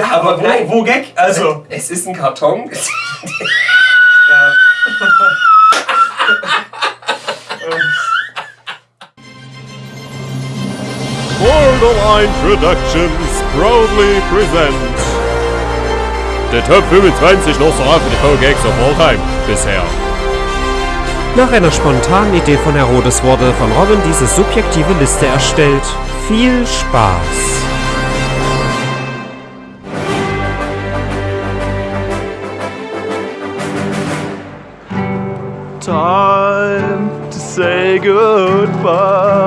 Ja, aber, wo, nein. wo Gag? Also. Es ist ein Karton. Ja. Borderline Productions proudly present der Top 25 Nosferatu Gags of All Time bisher. Nach einer spontanen Idee von Herodes wurde von Robin diese subjektive Liste erstellt. Viel Spaß! Say goodbye.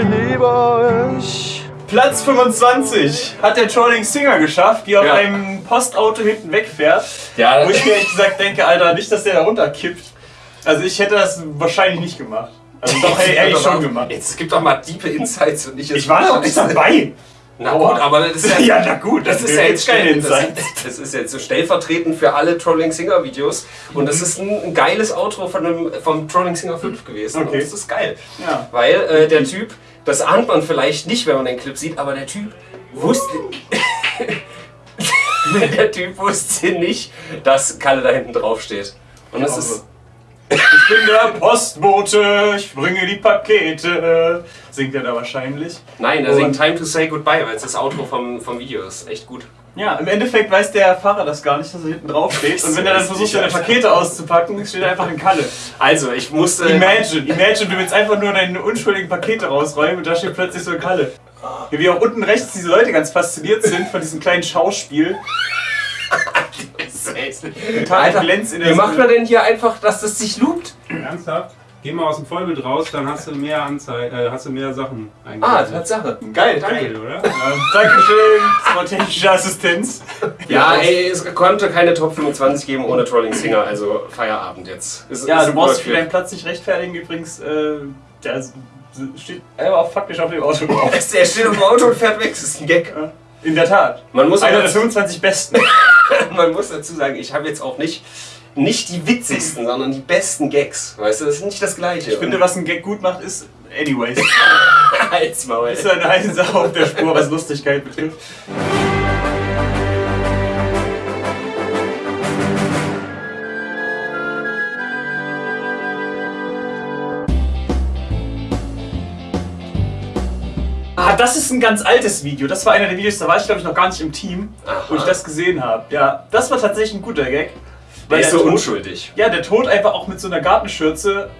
Ich liebe euch. Platz 25 hat der Trolling Singer geschafft, die auf Ja. einem Postauto hinten wegfährt. Ja, Wo ich mir ehrlich gesagt denke, Alter, nicht, dass der da runterkippt. Also ich hätte das wahrscheinlich nicht gemacht. Also doch, hätte hätte ich schon gemacht. Jetzt gibt doch mal diepe Insights und nicht Ich war doch nicht dabei. Na Aua. gut, aber das ist ja, Ja, na gut, das ist ja jetzt stell- Insight. das, das ist jetzt so stellvertretend für alle Trolling Singer Videos und das ist ein, ein geiles Outro von einem, vom Trolling Singer 5 gewesen. Okay. Und das ist geil. Ja. Weil äh, der Typ, das ahnt man vielleicht nicht, wenn man den Clip sieht, aber der Typ wusste. der Typ wusste nicht, dass Kalle da hinten drauf steht. Und das ist. Ich bin der Postbote, ich bringe die Pakete. Singt er da wahrscheinlich. Nein, er singt Time to Say Goodbye, weil es das Outro vom, vom Video ist. Echt gut. Ja, im Endeffekt weiß der Fahrer das gar nicht, dass er hinten drauf steht. Und wenn er dann versucht, seine Pakete auszupacken, steht er einfach in Kalle. Also, ich musste. Imagine, imagine, du willst einfach nur deine unschuldigen Pakete rausräumen und da steht plötzlich so ein Kalle. Wie auch unten rechts diese Leute ganz fasziniert sind von diesem kleinen Schauspiel. Alter, Glänz in wie der macht man denn hier einfach, dass das sich loopt? Ernsthaft? Geh mal aus dem Vollbild raus, dann hast du mehr Anzei äh, hast du mehr Sachen Ah, eingebaut. Tatsache. Geil, Geil, danke. oder? Ja, Dankeschön, das war technische Assistenz. Ja, ey, es konnte keine Top 25 geben ohne Trolling Singer, also Feierabend jetzt. Ist, Ja, ist du ein brauchst für deinen. Platz nicht rechtfertigen. Übrigens, äh, der steht einfach faktisch auf dem Auto drauf. Der steht im Auto und fährt weg, das ist ein Gag. In der Tat. Man muss, Einer aber der 25 besten. man muss dazu sagen, ich habe jetzt auch nicht, nicht die witzigsten, sondern die besten Gags. Weißt du, das ist nicht das Gleiche. Ich finde, was ein Gag gut macht, ist. Anyways. Halt's Maul. ist eine Sache auf der Spur, was Lustigkeit betrifft. Ah, das ist ein ganz altes Video. Das war einer der Videos, da war ich glaube ich noch gar nicht im Team, wo ich das gesehen habe. Ja, das war tatsächlich ein guter Gag. Der ist so Tod- unschuldig. Ja, der Tod einfach auch mit so einer Gartenschürze.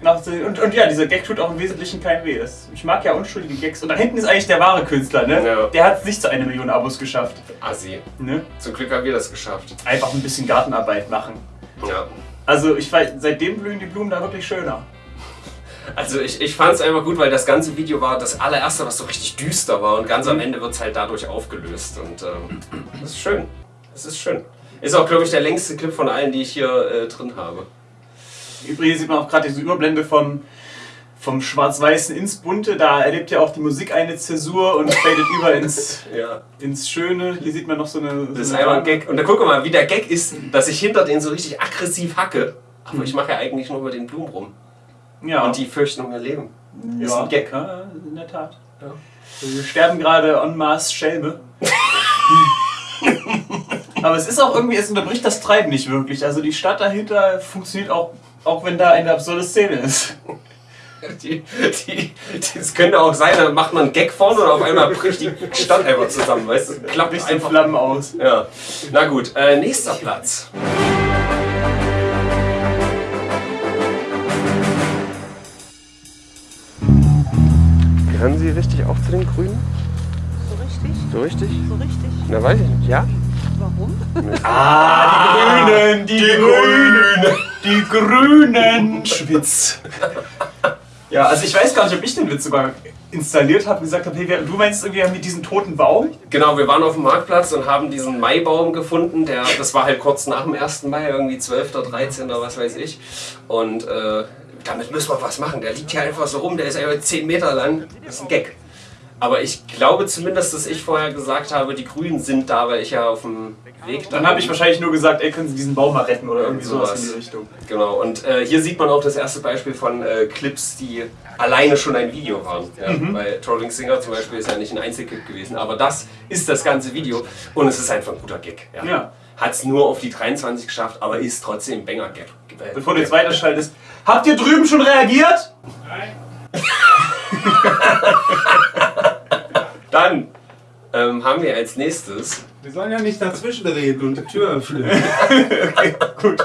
Nach und, und ja, dieser Gag tut auch im Wesentlichen keinem weh. Ich mag ja unschuldige Gags. Und da hinten ist eigentlich der wahre Künstler, ne? Ja. Der hat es nicht zu einer Million Abos geschafft. Assi. Ne? Zum Glück haben wir das geschafft. Einfach ein bisschen Gartenarbeit machen. Ja. Also ich weiß, seitdem blühen die Blumen da wirklich schöner. Also ich, ich fand es einfach gut, weil das ganze Video war das allererste, was so richtig düster war und ganz Mhm. am Ende wird es halt dadurch aufgelöst und ähm, das ist schön. Das ist schön. Ist auch, glaube ich, der längste Clip von allen, die ich hier äh, drin habe. Übrigens sieht man auch gerade diese Überblende vom, vom Schwarz-Weißen ins Bunte. Da erlebt ja auch die Musik eine Zäsur und fadet über ins, Ja. ins Schöne. Hier sieht man noch so eine. Das ist so eine einmal ein Gag. Und dann guck mal, wie der Gag ist, dass ich hinter denen so richtig aggressiv hacke. Aber ich mache ja eigentlich nur mit den Blumen rum. Ja, Und die fürchten um ihr Leben. Ist ja, ein Gag. Ja, in der Tat. Ja. Wir sterben gerade en masse Schelme. Aber es ist auch irgendwie, es unterbricht das Treiben nicht wirklich. Also die Stadt dahinter funktioniert auch, auch wenn da eine absurde Szene ist. Die, die, das könnte auch sein, da macht man einen Gag vorne und auf einmal bricht die Stadt einfach zusammen. Weißt du? Klappt Bricht in einfach. Flammen aus. Ja. Na gut, äh, nächster Platz. Gehören Sie richtig auch zu den Grünen? So richtig? So richtig? So richtig? Na weiß ich nicht, ja? Warum? Ah, die Grünen, die, Grünen, die Grünen. Schwitz. Ja, also ich weiß gar nicht, ob ich den Witz sogar installiert habe und gesagt habe, hey, du meinst irgendwie wir diesen toten Baum? Genau, wir waren auf dem Marktplatz und haben diesen Maibaum gefunden. Der, das war halt kurz nach dem 1. Mai, irgendwie 12. oder 13. oder was weiß ich. Und äh, damit müssen wir was machen. Der liegt hier einfach so rum, der ist einfach 10 Meter lang. Das ist ein Gag. Aber ich glaube zumindest, dass ich vorher gesagt habe, die Grünen sind da, weil ich ja auf dem Weg Dann habe ich wahrscheinlich nur gesagt, ey, können Sie diesen Baum mal retten oder irgendwie sowas, Sowas. in die Richtung. Genau, und äh, hier sieht man auch das erste Beispiel von äh, Clips, die alleine schon ein Video waren. Ja, Mhm. Bei Trolling Singer zum Beispiel ist ja nicht ein Einzelclip gewesen, aber das ist das ganze Video und es ist einfach ein guter Gag. Ja. Ja. Hat es nur auf die 23 geschafft, aber ist trotzdem ein Banger-Gag. Bevor du jetzt weiterschaltest, habt ihr drüben schon reagiert? Dann ähm, haben wir als nächstes Wir sollen ja nicht dazwischen reden und die Tür öffnen. Gut.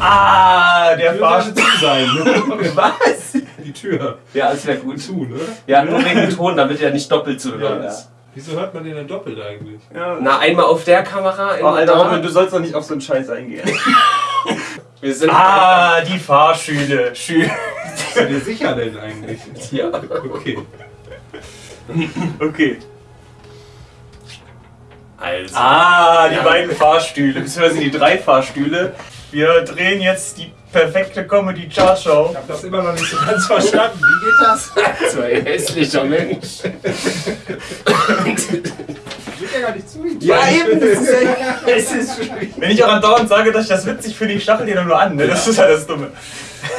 Ah, der Fahrstuhl. zu sein. Was? Die Tür. Ja, das wäre gut. Zu, ne? Ja, nur wegen dem Ton, damit er nicht doppelt zu hören Ja. ist. Wieso hört man den denn doppelt eigentlich? Ja. Na, einmal auf der Kamera, Oh, Alter, da. Robin, du sollst doch nicht auf so einen Scheiß eingehen. Wir sind Ah, die Fahrschüle. Schü Bist du dir sicher denn eigentlich? ja. Okay. Okay. Also. Ah, die Ja. beiden Fahrstühle, beziehungsweise die drei Fahrstühle. Wir drehen jetzt die perfekte Comedy-Chart-Show. Ich hab das immer noch nicht so ganz verstanden. Wie geht das? So ein hässlicher Mensch. Ich will ja gar nicht zu ihm. Ja, eben, das ist ja, es ist schwierig. Wenn ich auch andauernd sage, dass ich das witzig finde, ich stachel dir dann nur an, ne? Das ist ja das Dumme.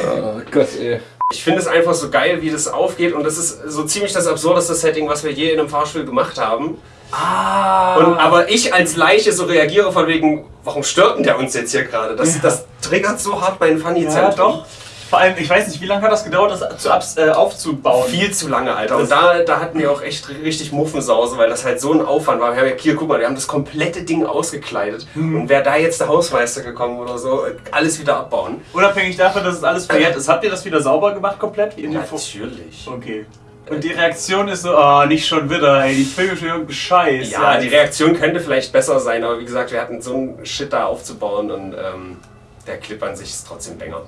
Oh Gott, ey. Ich finde es einfach so geil, wie das aufgeht und das ist so ziemlich das absurdeste Setting, was wir je in einem Fahrstuhl gemacht haben. Ah. Und, aber ich als Leiche so reagiere von wegen, warum stört denn der uns jetzt hier gerade? Das, das triggert so hart mein funny ja, doch. Vor allem, ich weiß nicht, wie lange hat das gedauert, das zu, abs- äh, aufzubauen? Viel zu lange, Alter. Und da, da hatten wir auch echt richtig Muffensause, weil das halt so ein Aufwand war. Wir haben ja, hier, guck mal, wir haben das komplette Ding ausgekleidet. Und wäre da jetzt der Hausmeister gekommen oder so, alles wieder abbauen. Unabhängig davon, dass es alles verjährt ist, habt ihr das wieder sauber gemacht komplett? Wie in Natürlich. Okay. Und die Reaktion ist so, ah, nicht schon wieder, ey, die filmen schon irgendeinen Scheiß. Ja, die Reaktion könnte vielleicht besser sein, aber wie gesagt, wir hatten so einen Shit da aufzubauen und ähm, der Clip an sich ist trotzdem Banger.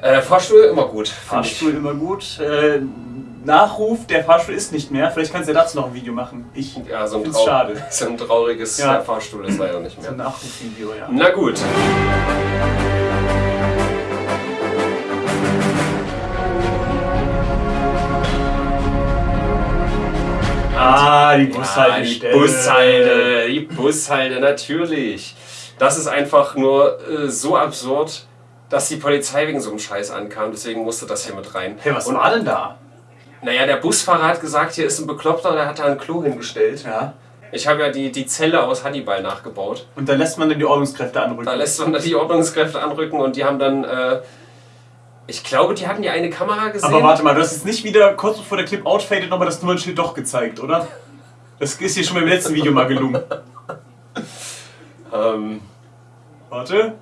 Äh, Fahrstuhl immer gut. Fahrstuhl immer gut. Äh, Nachruf, der Fahrstuhl ist nicht mehr. Vielleicht kannst du ja dazu noch ein Video machen. Ich. Ja, so find's trau schade. so ein trauriges Ja. Fahrstuhl ist leider nicht So mehr. ein Nachrufvideo, ja. Na gut. Ah, die Ja, die. Bushalde, die Bushalde, natürlich. Das ist einfach nur äh, so absurd, dass die Polizei wegen so einem Scheiß ankam. Deswegen musste das hier mit rein. Hey, was Und, war denn da? Naja, der Busfahrer hat gesagt, hier ist ein Bekloppter, der hat da ein Klo hingestellt. Ja. Ich habe ja die, die Zelle aus Hannibal nachgebaut. Und dann lässt man dann die Ordnungskräfte anrücken. Da lässt man da die Ordnungskräfte anrücken und die haben dann, äh, ich glaube, die hatten ja eine Kamera gesehen. Aber warte mal, du hast jetzt nicht wieder kurz bevor der Clip outfadet nochmal das Nummernschild doch gezeigt, oder? Das ist hier schon beim letzten Video mal gelungen. Ähm, Warte.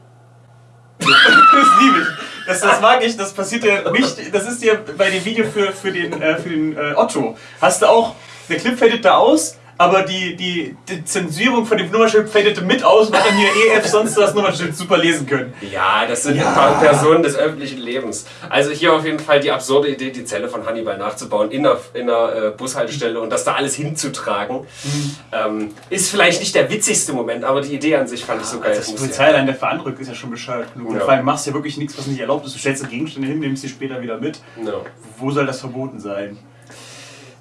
Das liebe ich. Das, das mag ich, das passiert ja nicht. Das ist ja bei dem Video für, für den, äh, für den äh, Otto. Hast du auch, der Clip fadet da aus, aber die, die, die Zensierung von dem Nummernschild fadete mit aus, weil dann hier EF sonst das Nummernschild super lesen können. ja, das sind Ja. ein paar Personen des öffentlichen Lebens. Also hier auf jeden Fall die absurde Idee, die Zelle von Hannibal nachzubauen in einer, in einer äh, Bushaltestelle und das da alles hinzutragen. Mhm. Ähm, ist vielleicht nicht der witzigste Moment, aber die Idee an sich fand ich so geil. Also Das das muss ja- Polizei allein der Veranrückt ist ja schon bescheuert genug. Und Ja. vor allem machst du ja wirklich nichts, was nicht erlaubt ist. Du stellst Gegenstände hin, nimmst sie später wieder mit. No. Wo soll das verboten sein?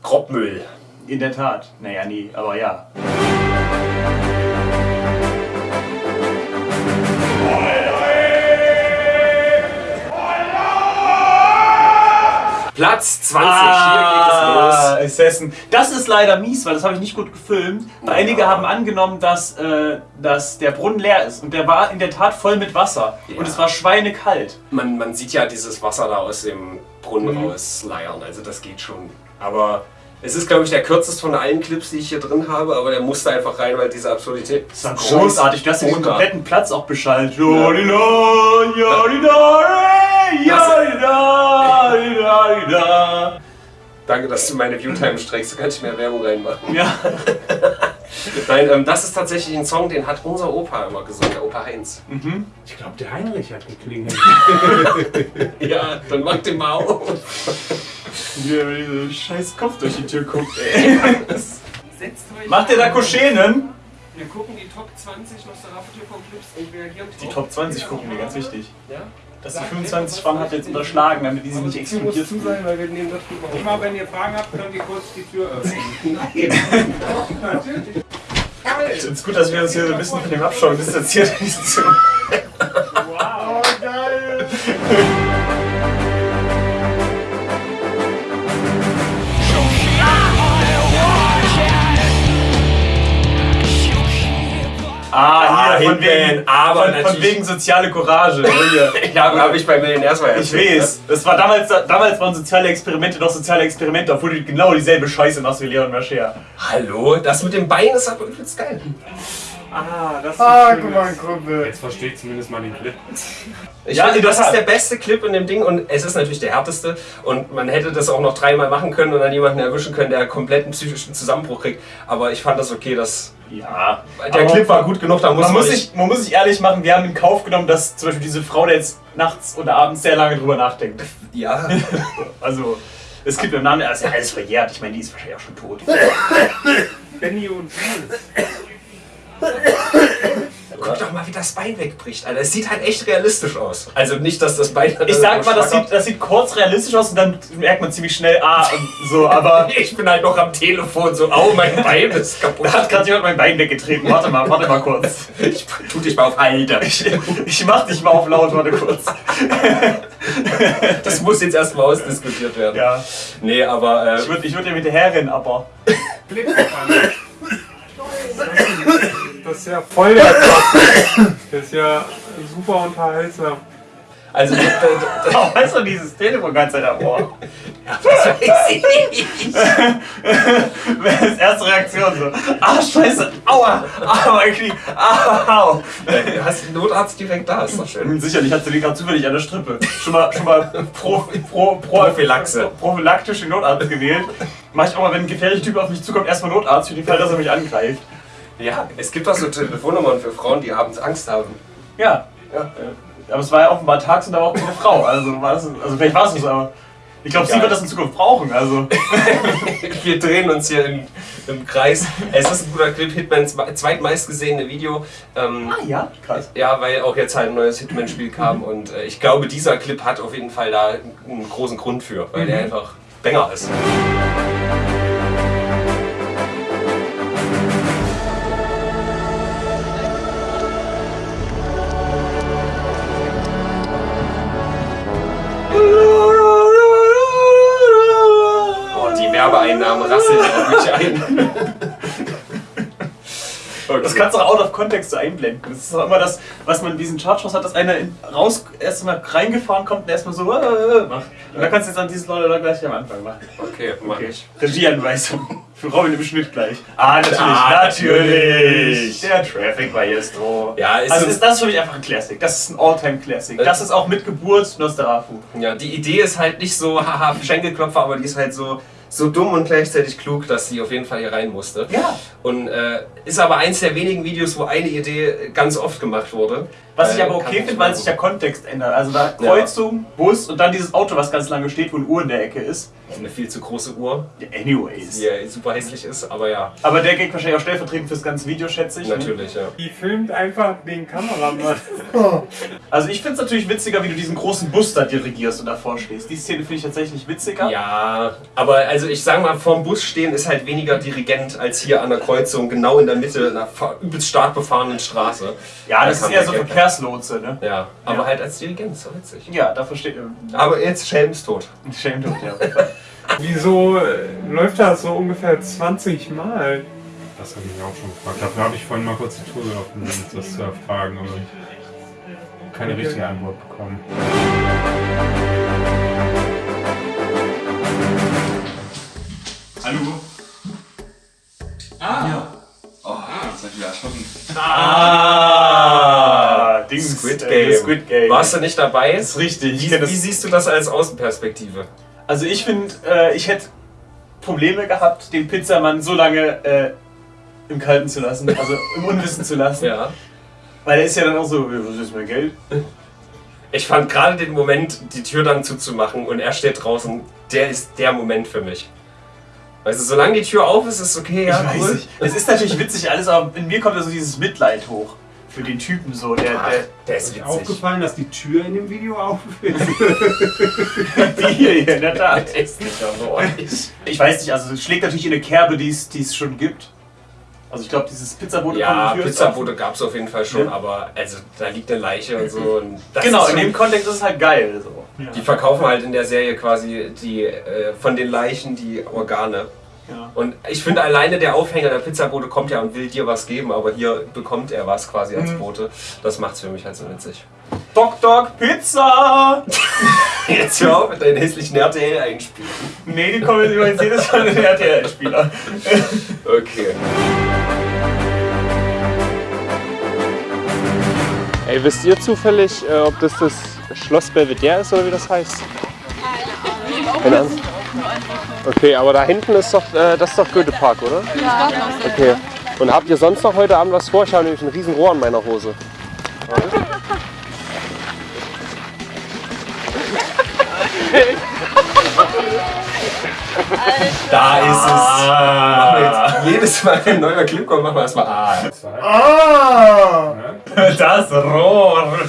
Grobmüll. In der Tat. Naja, nee, aber ja. Platz 20, hier geht es los. Ah, Assassin. Das ist leider mies, weil das habe ich nicht gut gefilmt. Weil Einige haben angenommen, dass, äh, dass der Brunnen leer ist. Und der war in der Tat voll mit Wasser. Ja. Und es war schweinekalt. Man, man sieht ja dieses Wasser da aus dem Brunnen Mhm. rausleiern, also das geht schon. Aber es ist, glaube ich, der kürzeste von allen Clips, die ich hier drin habe, aber der musste einfach rein, weil diese Absurdität. Das war großartig. Du hast ja den kompletten Platz auch beschallt. Jodida, jodida. Danke, dass du meine Viewtime streckst, du kannst mehr Werbung reinmachen. Ja. Nein, ähm, das ist tatsächlich ein Song, den hat unser Opa immer gesungen, der Opa Heinz. Ich glaube, der Heinrich hat geklingelt. Ja, dann mach den mal auf. Wie er mit diesem scheiß Kopf durch die Tür guckt, ey. Setzt euch Macht ihr da Kuschenen? Wir gucken die Top 20 Nosferatu-TV-Clips und reagieren Die Top 20 gucken wir, ganz wichtig. Ja? Dass die 25 waren, hat jetzt unterschlagen, damit die sich nicht explodiert zu sein, weil wir nehmen das. Immer wenn ihr Fragen habt, könnt ihr kurz die Tür öffnen. Es ist gut, dass wir uns hier so ein bisschen von dem Abschauen distanziert. Wow, geil! Ah, hier, von Hitman, wegen, aber von, von natürlich- wegen soziale Courage. Hier. Ja, habe ich bei Millionärsfeier Ich weiß. Das war damals, damals waren soziale Experimente doch soziale Experimente, obwohl du genau dieselbe Scheiße machst wie Leon Mascher. Hallo, das mit dem Bein ist aber übelst geil. Ah, das ist Ah, guck mal, Kumpel. Jetzt verstehe ich zumindest mal den Clip. Ich Ja, finde, das ist der beste Clip in dem Ding und es ist natürlich der härteste und man hätte das auch noch dreimal machen können und dann jemanden erwischen können, der kompletten psychischen Zusammenbruch kriegt. Aber ich fand das okay, dass Ja. der Aber Clip war gut genug, da muss Man man, muss, sich, man muss sich ehrlich machen, wir haben in Kauf genommen, dass zum Beispiel diese Frau, der jetzt nachts oder abends sehr lange drüber nachdenkt. Ja, Also, es gibt im Namen, das ist ja alles verjährt. Ich meine, die ist wahrscheinlich auch schon tot. Benny und Jules. guck doch mal, wie das Bein wegbricht. Alter, es sieht halt echt realistisch aus. Also nicht, dass das Bein. Ich sag mal, das sieht, das sieht kurz realistisch aus und dann merkt man ziemlich schnell, ah, so, aber Ich bin halt noch am Telefon, so, au, mein Bein ist kaputt. da hat gerade jemand mein Bein weggetreten. Warte mal, warte mal kurz. Ich tu dich mal auf Alter. Ich, ich mach dich mal auf laut, warte kurz. Das muss jetzt erstmal ausdiskutiert werden. Ja, Nee, aber. ich Äh, würde ich würd dir mit herrennen, aber. Clip gefallen. Das ist ja voll der Top. Das ist ja super unterhaltsam. also, d- d- d- Warum hast du dieses Telefon ganz Zeit am Ohr? das weiß ich nicht. Das erste Reaktion so. Ah, scheiße, aua, ah, mein Knie, au. Du hast den Notarzt direkt da, ist doch schön. Sicherlich hat sie den gerade zufällig an der Strippe. Schon mal, schon mal pro, pro, pro, Prophylaxe. prophylaktische Notarzt gewählt. Mach ich auch mal, wenn ein gefährlicher Typ auf mich zukommt, erstmal Notarzt für den Fall, dass er mich angreift. Ja, es gibt auch so Telefonnummern für Frauen, die abends Angst haben. Ja. ja. äh, Aber es war ja offenbar tags und war auch keine Frau. Also, war das, also vielleicht war es so, aber ich glaube, sie wird das in Zukunft brauchen. Also. Wir drehen uns hier im, im Kreis. Es ist ein guter Clip, Hitmans zweitmeistgesehene Video. Ähm, Ah ja, krass. ja, weil auch jetzt halt ein neues Hitman-Spiel kam und äh, ich glaube, dieser Clip hat auf jeden Fall da einen großen Grund für, weil der einfach Banger ist. Werbeeinnahmen rasseln auf mich ein. Das kannst du auch out of context so einblenden. Das ist auch immer das, was man in diesen Chartshows hat, dass einer in, raus erstmal reingefahren kommt und erstmal so äh, äh, macht. Und da kannst du jetzt an diese Leute da gleich am Anfang machen. Okay, mach ich. Regieanweisung. Für Robin im Schnitt gleich. Ah, natürlich, Ah, natürlich. Der Traffic Maestro. Ja, ist also so- ist das für mich einfach ein Classic. Das ist ein All-Time-Classic. Das ist auch mit Geburt Nosferatu. Ja, die Idee ist halt nicht so, haha, Schenkelklopfer, aber die ist halt so, so dumm und gleichzeitig klug, dass sie auf jeden Fall hier rein musste. Ja. Und äh, ist aber eins der wenigen Videos, wo eine Idee ganz oft gemacht wurde. Was ich Äh, aber okay finde, weil sich der. Kontext ändert. Also da Kreuzung, Bus und dann dieses Auto, was ganz lange steht, wo eine Uhr in der Ecke ist. Eine viel zu große Uhr, Ja, anyways. die ja super hässlich ist, aber ja, Aber der geht wahrscheinlich auch stellvertretend fürs ganze Video, schätze ich. ne? natürlich, ja. Die filmt einfach den Kameramann. Also ich finde es natürlich witziger, wie du diesen großen Bus da dirigierst und davor stehst. Die Szene finde ich tatsächlich witziger. Ja, aber also ich sag mal, vorm Bus stehen ist halt weniger Dirigent als hier an der Kreuzung, genau in der Mitte einer übelst stark befahrenen Straße. Ja, Da das ist kann eher so Gag- Verkehrslotse, ne? Ja, aber Ja. halt als Dirigent, ist doch witzig. Ja, dafür steht. Aber jetzt ist tot. Shame tot, ja. Wieso äh, läuft das so ungefähr 20 Mal? Das habe ich mich auch schon gefragt. Dafür habe ich vorhin mal kurz die Tour geöffnet, um das zu erfragen, aber keine richtige Antwort bekommen. Hallo? Ah! Ja. Oh, das ist wieder erschrocken. Ah, Dings. Squid äh, Game. Squid Game. Warst du nicht dabei? Das ist richtig. Ich Wie, wie siehst du das als Außenperspektive? Also ich finde, äh, ich hätte Probleme gehabt, den Pizzamann so lange äh, im Kalten zu lassen, also im Unwissen zu lassen. Ja. Weil er ist ja dann auch so, was ist mein Geld? Ich fand gerade den Moment, die Tür dann zuzumachen und er steht draußen, der ist der Moment für mich. Also solange die Tür auf ist, ist okay, ja, ich weiß cool. nicht. Es ist natürlich witzig alles, aber in mir kommt da so dieses Mitleid hoch. Für den Typen so, der, der, der ist witzig. Aufgefallen, dass die Tür in dem Video auf ist. die hier, in der Tat. Ist nicht. Ich weiß nicht, also es schlägt natürlich in eine Kerbe, die es schon gibt. Also ich glaube, dieses Pizzabote Ja, Pizzabote gab es auf jeden Fall schon, Ja. aber also da liegt eine Leiche und so. Und das Genau, ist in dem Kontext ist es halt geil. So. Die verkaufen halt in der Serie quasi die äh, von den Leichen die Organe. Ja. Und ich finde alleine der Aufhänger der Pizzabote kommt ja und will dir was geben, aber hier bekommt er was quasi als Mhm. Bote. Das macht's für mich halt so witzig. Doc Doc Pizza! Jetzt hör auf mit deinen hässlichen RTL einspielen. Nee, die kommen jetzt jedes Mal in den RTL-Spieler. Okay. Ey, wisst ihr zufällig, äh, ob das das Schloss Belvedere ist oder wie das heißt? Keine Ahnung. Okay, aber da hinten ist doch, äh, das ist doch Goethe-Park, oder? Ja. Okay. Und habt ihr sonst noch heute Abend was vor? Ich habe nämlich ein riesen Rohr an meiner Hose. Da ist es. Wir jetzt jedes Mal, wenn ein neuer Clip kommt, machen wir erstmal Ah. Ah! Das Rohr!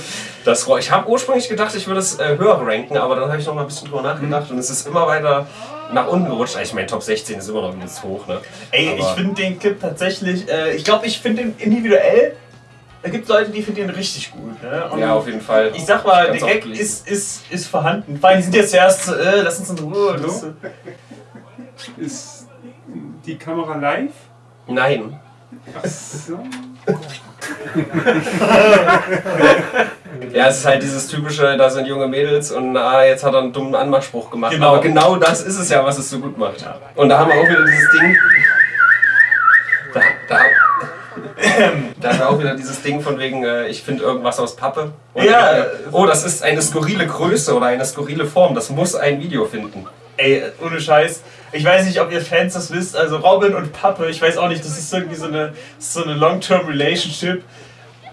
Das Rohr. Ich habe ursprünglich gedacht, ich würde es äh, höher ranken, aber dann habe ich noch mal ein bisschen drüber nachgedacht und es ist immer weiter nach unten gerutscht. Ich meine, Top 16 ist immer noch übelst hoch, ne? Ey, Aber- ich finde den Clip tatsächlich, äh, ich glaube, ich finde den individuell. Es gibt Leute, die finden den richtig gut. Ne? Ja, auf jeden Fall. Ich sag mal, der Gag ist, ist, ist vorhanden. Vor allem, die sind jetzt zuerst so, äh, lass uns in Ruhe. Das, äh, Ist die Kamera live? Nein. So. Ja, es ist halt dieses typische, da sind junge Mädels und ah, jetzt hat er einen dummen Anmachspruch gemacht. Genau. Aber genau das ist es ja, was es so gut macht. Und da haben wir auch wieder dieses Ding. Da, da, da haben wir auch wieder dieses Ding von wegen, äh, ich finde irgendwas aus Pappe. Und Ja. äh, oh, das ist eine skurrile Größe oder eine skurrile Form. Das muss ein Video finden. Ey, ohne Scheiß. Ich weiß nicht, ob ihr Fans das wisst. Also Robin und Pappe, ich weiß auch nicht, das ist irgendwie so eine, so eine Long-Term-Relationship.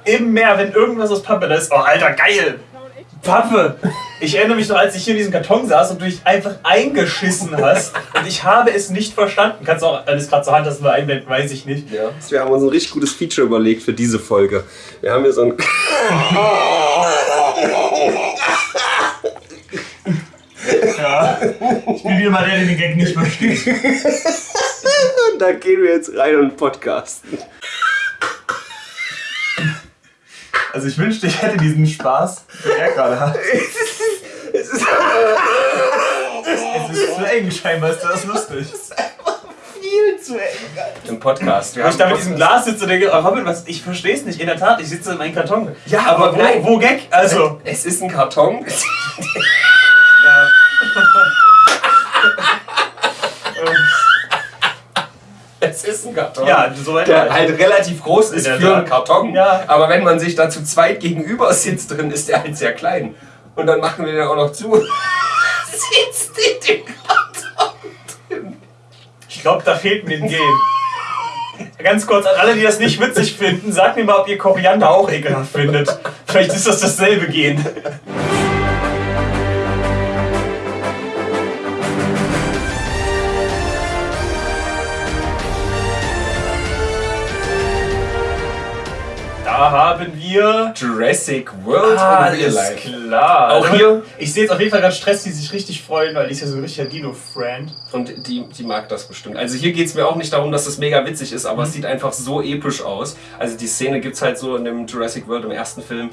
Im Meer, wenn irgendwas aus Pappe da ist, oh Alter, geil! Pappe! Ich erinnere mich noch, als ich hier in diesem Karton saß und du dich einfach eingeschissen hast. Und ich habe es nicht verstanden. Kannst du auch, wenn es gerade zur Hand hast, mal einblenden, weiß ich nicht. Ja. Wir haben uns ein richtig gutes Feature überlegt für diese Folge. Wir haben hier so ein. Ja. Ich bin wieder mal der, der den Gag nicht versteht. da gehen wir jetzt rein und podcasten. Also ich wünschte, ich hätte diesen Spaß, den er gerade hat. Es ist Es ist zu eng, scheinbar ist das lustig. viel zu eng. Im Podcast. Wenn ich da mit diesem Glas sitze und denke, oh Robin, was, ich verstehe es nicht. In der Tat, ich sitze in meinem Karton. Ja, aber aber wo, nein. wo Gag? Also. Es ist ein Karton. Ja. Es ist ein Karton. Ja, soweit der halt relativ groß ist für einen Tat. Karton. Ja. Aber wenn man sich da zu zweit gegenüber sitzt drin, ist der halt sehr klein. Und dann machen wir den auch noch zu. Sitzt in dem Karton drin. Ich glaube, da fehlt mir ein Gen. Ganz kurz, an alle, die das nicht witzig finden, sagt mir mal, ob ihr Koriander auch ekelhaft findet. Vielleicht ist das dasselbe Gen. Da haben wir. Jurassic World Ah, in Real Life. klar. Auch hier. Ich sehe jetzt auf jeden Fall gerade Stress, die sich richtig freuen, weil die ist ja so ein richtiger Dino-Friend. Und die, die mag das bestimmt. Also hier geht es mir auch nicht darum, dass das mega witzig ist, aber Mhm. es sieht einfach so episch aus. Also die Szene gibt es halt so in dem Jurassic World im ersten Film.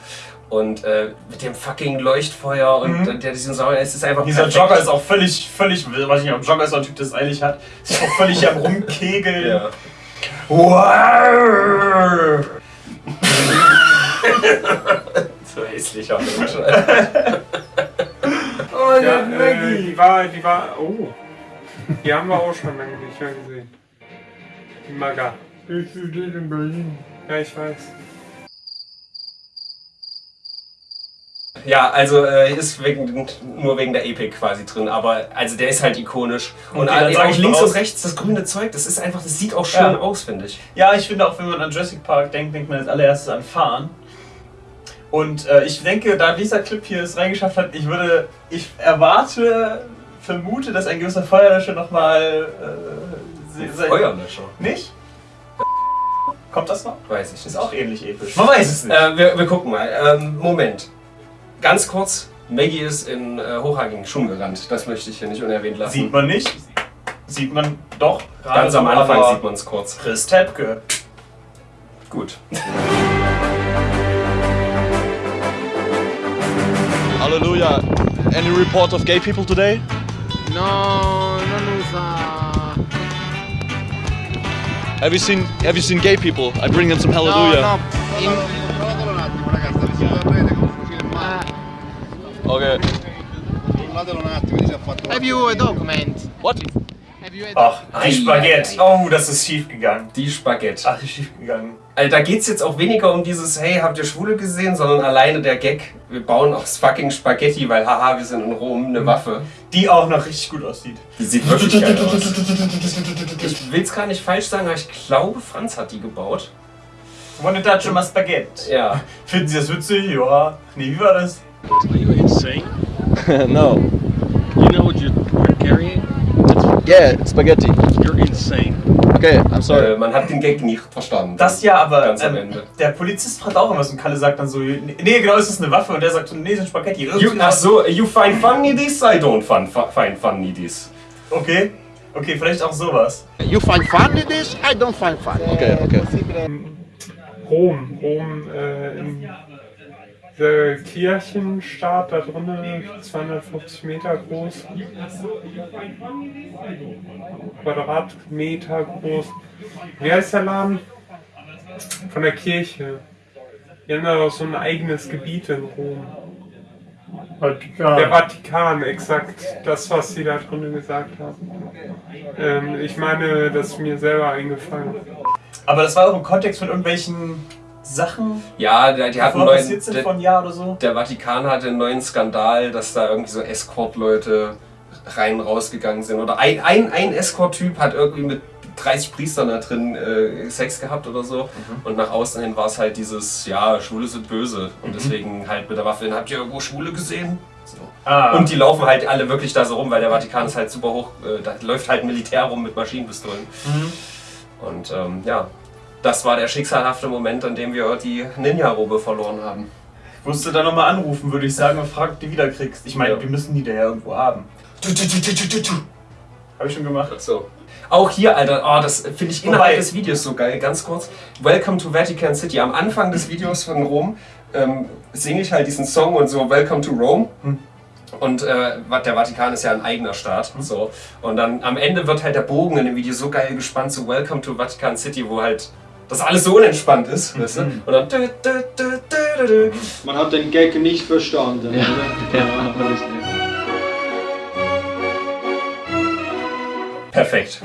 Und äh, mit dem fucking Leuchtfeuer und äh, der diesen Sauer, es ist einfach Mhm. Dieser perfekt. Jogger ist auch völlig, völlig, weiß nicht, ob Jogger ist so ein Typ, der es eilig hat. Ist auch völlig am Rumkegeln. Ja. Wow. So hässlicher Mensch. Oh, Ja, äh, die war, die war, oh. Die haben wir auch schon lange nicht mehr gesehen. Die Maga. Ich studiere in Berlin. Ja, ich weiß. Ja, also äh, ist wegen, nur wegen der Epic quasi drin, aber also der ist halt ikonisch. Und Okay, dann auch sag ich links und rechts das grüne Zeug, das ist einfach, das sieht auch schön Ja. aus, finde ich. Ja, ich finde auch, wenn man an Jurassic Park denkt, denkt man als allererstes an Fahren. Und äh, ich denke, da dieser Clip hier es reingeschafft hat, ich würde, ich erwarte, vermute, dass ein gewisser Feuerlöscher nochmal. Äh, Feuerlöscher. Nicht? Kommt das noch? Weiß ich nicht. Ist auch ähnlich episch. Man weiß es nicht. Äh, wir, wir gucken mal. Ähm, Moment. Ganz kurz. Maggie ist in äh, hochhagigen Schuhen gerannt. Das möchte ich hier nicht unerwähnt lassen. Sieht man nicht. Sieht man doch. Ganz am Anfang sieht man es kurz. Chris Tepke. Gut. Hallelujah. Any report of gay people today? No, non usa. Have you seen Have you seen gay people? I bring them some No, hallelujah. no. In, Okay. Controllatelo un attimo, vedi se ha fatto... have you a document? What? Ach, die Spaghetti. Oh, das ist schief gegangen. Die Spaghetti. Ach, ist schief gegangen. Also da geht es jetzt auch weniger um dieses, hey, habt ihr Schwule gesehen, sondern alleine der Gag, wir bauen aus fucking Spaghetti, weil haha, wir sind in Rom, eine Waffe. Die auch noch richtig gut aussieht. Die sieht wirklich geil aus. Ich will es gar nicht falsch sagen, aber ich glaube, Franz hat die gebaut. Wanna touch my Spaghetti? Ja. Finden Sie das witzig? Ja. Nee, wie war das? Are you insane? no. You know what you're, carrying? Yeah, spaghetti. You're insane. Okay, I'm sorry. Äh, man hat den Gag nicht verstanden. Das ja, aber Ganz am ähm, Ende. der Polizist fragt auch was und Kalle sagt dann so, nee, genau, ist das eine Waffe? Und der sagt so, nee, sind Spaghetti. You, ach so, you find funny this? I don't fun, find funny this. Okay, okay, vielleicht auch sowas. You find fun in this? I don't find fun. Okay, okay. Rom, Rom, äh, in der Kirchenstaat da drinnen, 250 Meter groß, Quadratmeter groß. Wie heißt der Laden? Von der Kirche. Die haben da auch so ein eigenes Gebiet in Rom. Der Vatikan, exakt. Das, was sie da drinnen gesagt haben. Ähm, ich meine, das ist mir selber eingefallen. Aber das war auch im Kontext von irgendwelchen Sachen, Ja, die, die hatten neuen, passiert sind der, einem Jahr oder so. der Vatikan hatte einen neuen Skandal, dass da irgendwie so Escort-Leute rein rausgegangen sind. Oder ein, ein, ein Escort-Typ hat irgendwie mit 30 Priestern da drin äh, Sex gehabt oder so. Und nach außen hin war es halt dieses, ja, Schwule sind böse. Und deswegen halt mit der Waffe, hin, habt ihr irgendwo Schwule gesehen? So. Ah, Und die laufen halt alle wirklich da so rum, weil der Vatikan ist halt super hoch. Äh, da läuft halt Militär rum mit Maschinenpistolen. Und ähm, ja, das war der schicksalhafte Moment, an dem wir die Ninja-Robe verloren haben. musst du da nochmal anrufen, würde ich sagen, und fragen, ob du die wieder kriegst. Ich meine, Ja. wir müssen die da ja irgendwo haben. Habe ich schon gemacht. So. Auch hier, Alter, oh, das finde ich innerhalb Wobei- des Videos so geil. Ganz kurz. Welcome to Vatican City. Am Anfang des Videos von Rom ähm, singe ich halt diesen Song und so Welcome to Rome. Und äh, der Vatikan ist ja ein eigener Staat. So. Und dann am Ende wird halt der Bogen in dem Video so geil gespannt zu Welcome to Vatican City, wo halt das alles so unentspannt ist. Weißt du? Und dann. Man hat den Gag nicht verstanden, oder? Ja, Perfekt.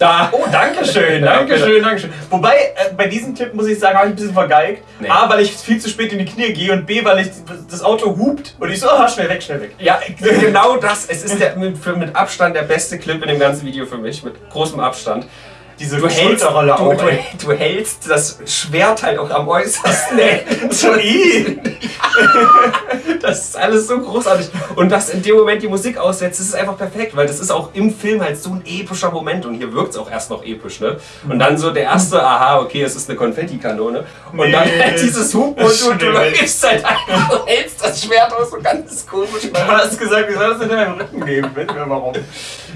Da. Oh, danke schön, danke schön, danke schön. Wobei, äh, bei diesem Clip muss ich sagen, habe ich ein bisschen vergeigt. Nee. A, weil ich viel zu spät in die Knie gehe und B, weil ich das Auto hupt und ich so, ah, schnell weg, schnell weg. Ja, genau das. Es ist der, mit, mit Abstand der beste Clip in dem ganzen Video für mich. Mit großem Abstand. Diese Du hältst, du, auch, du, du hältst das Schwert halt auch am äußersten. ey. So. Das ist alles so großartig. Und dass in dem Moment die Musik aussetzt, das ist einfach perfekt, weil das ist auch im Film halt so ein epischer Moment und hier wirkt es auch erst noch episch, ne? Und dann so der erste, aha, okay, es ist eine Konfettikanone. Und dann Nee. halt dieses Hupen und du, du weg. läufst halt einfach, du hältst das Schwert aus so ganz komisch. Du hast gesagt, wie soll das denn in deinem Rücken geben? Wissen wir warum.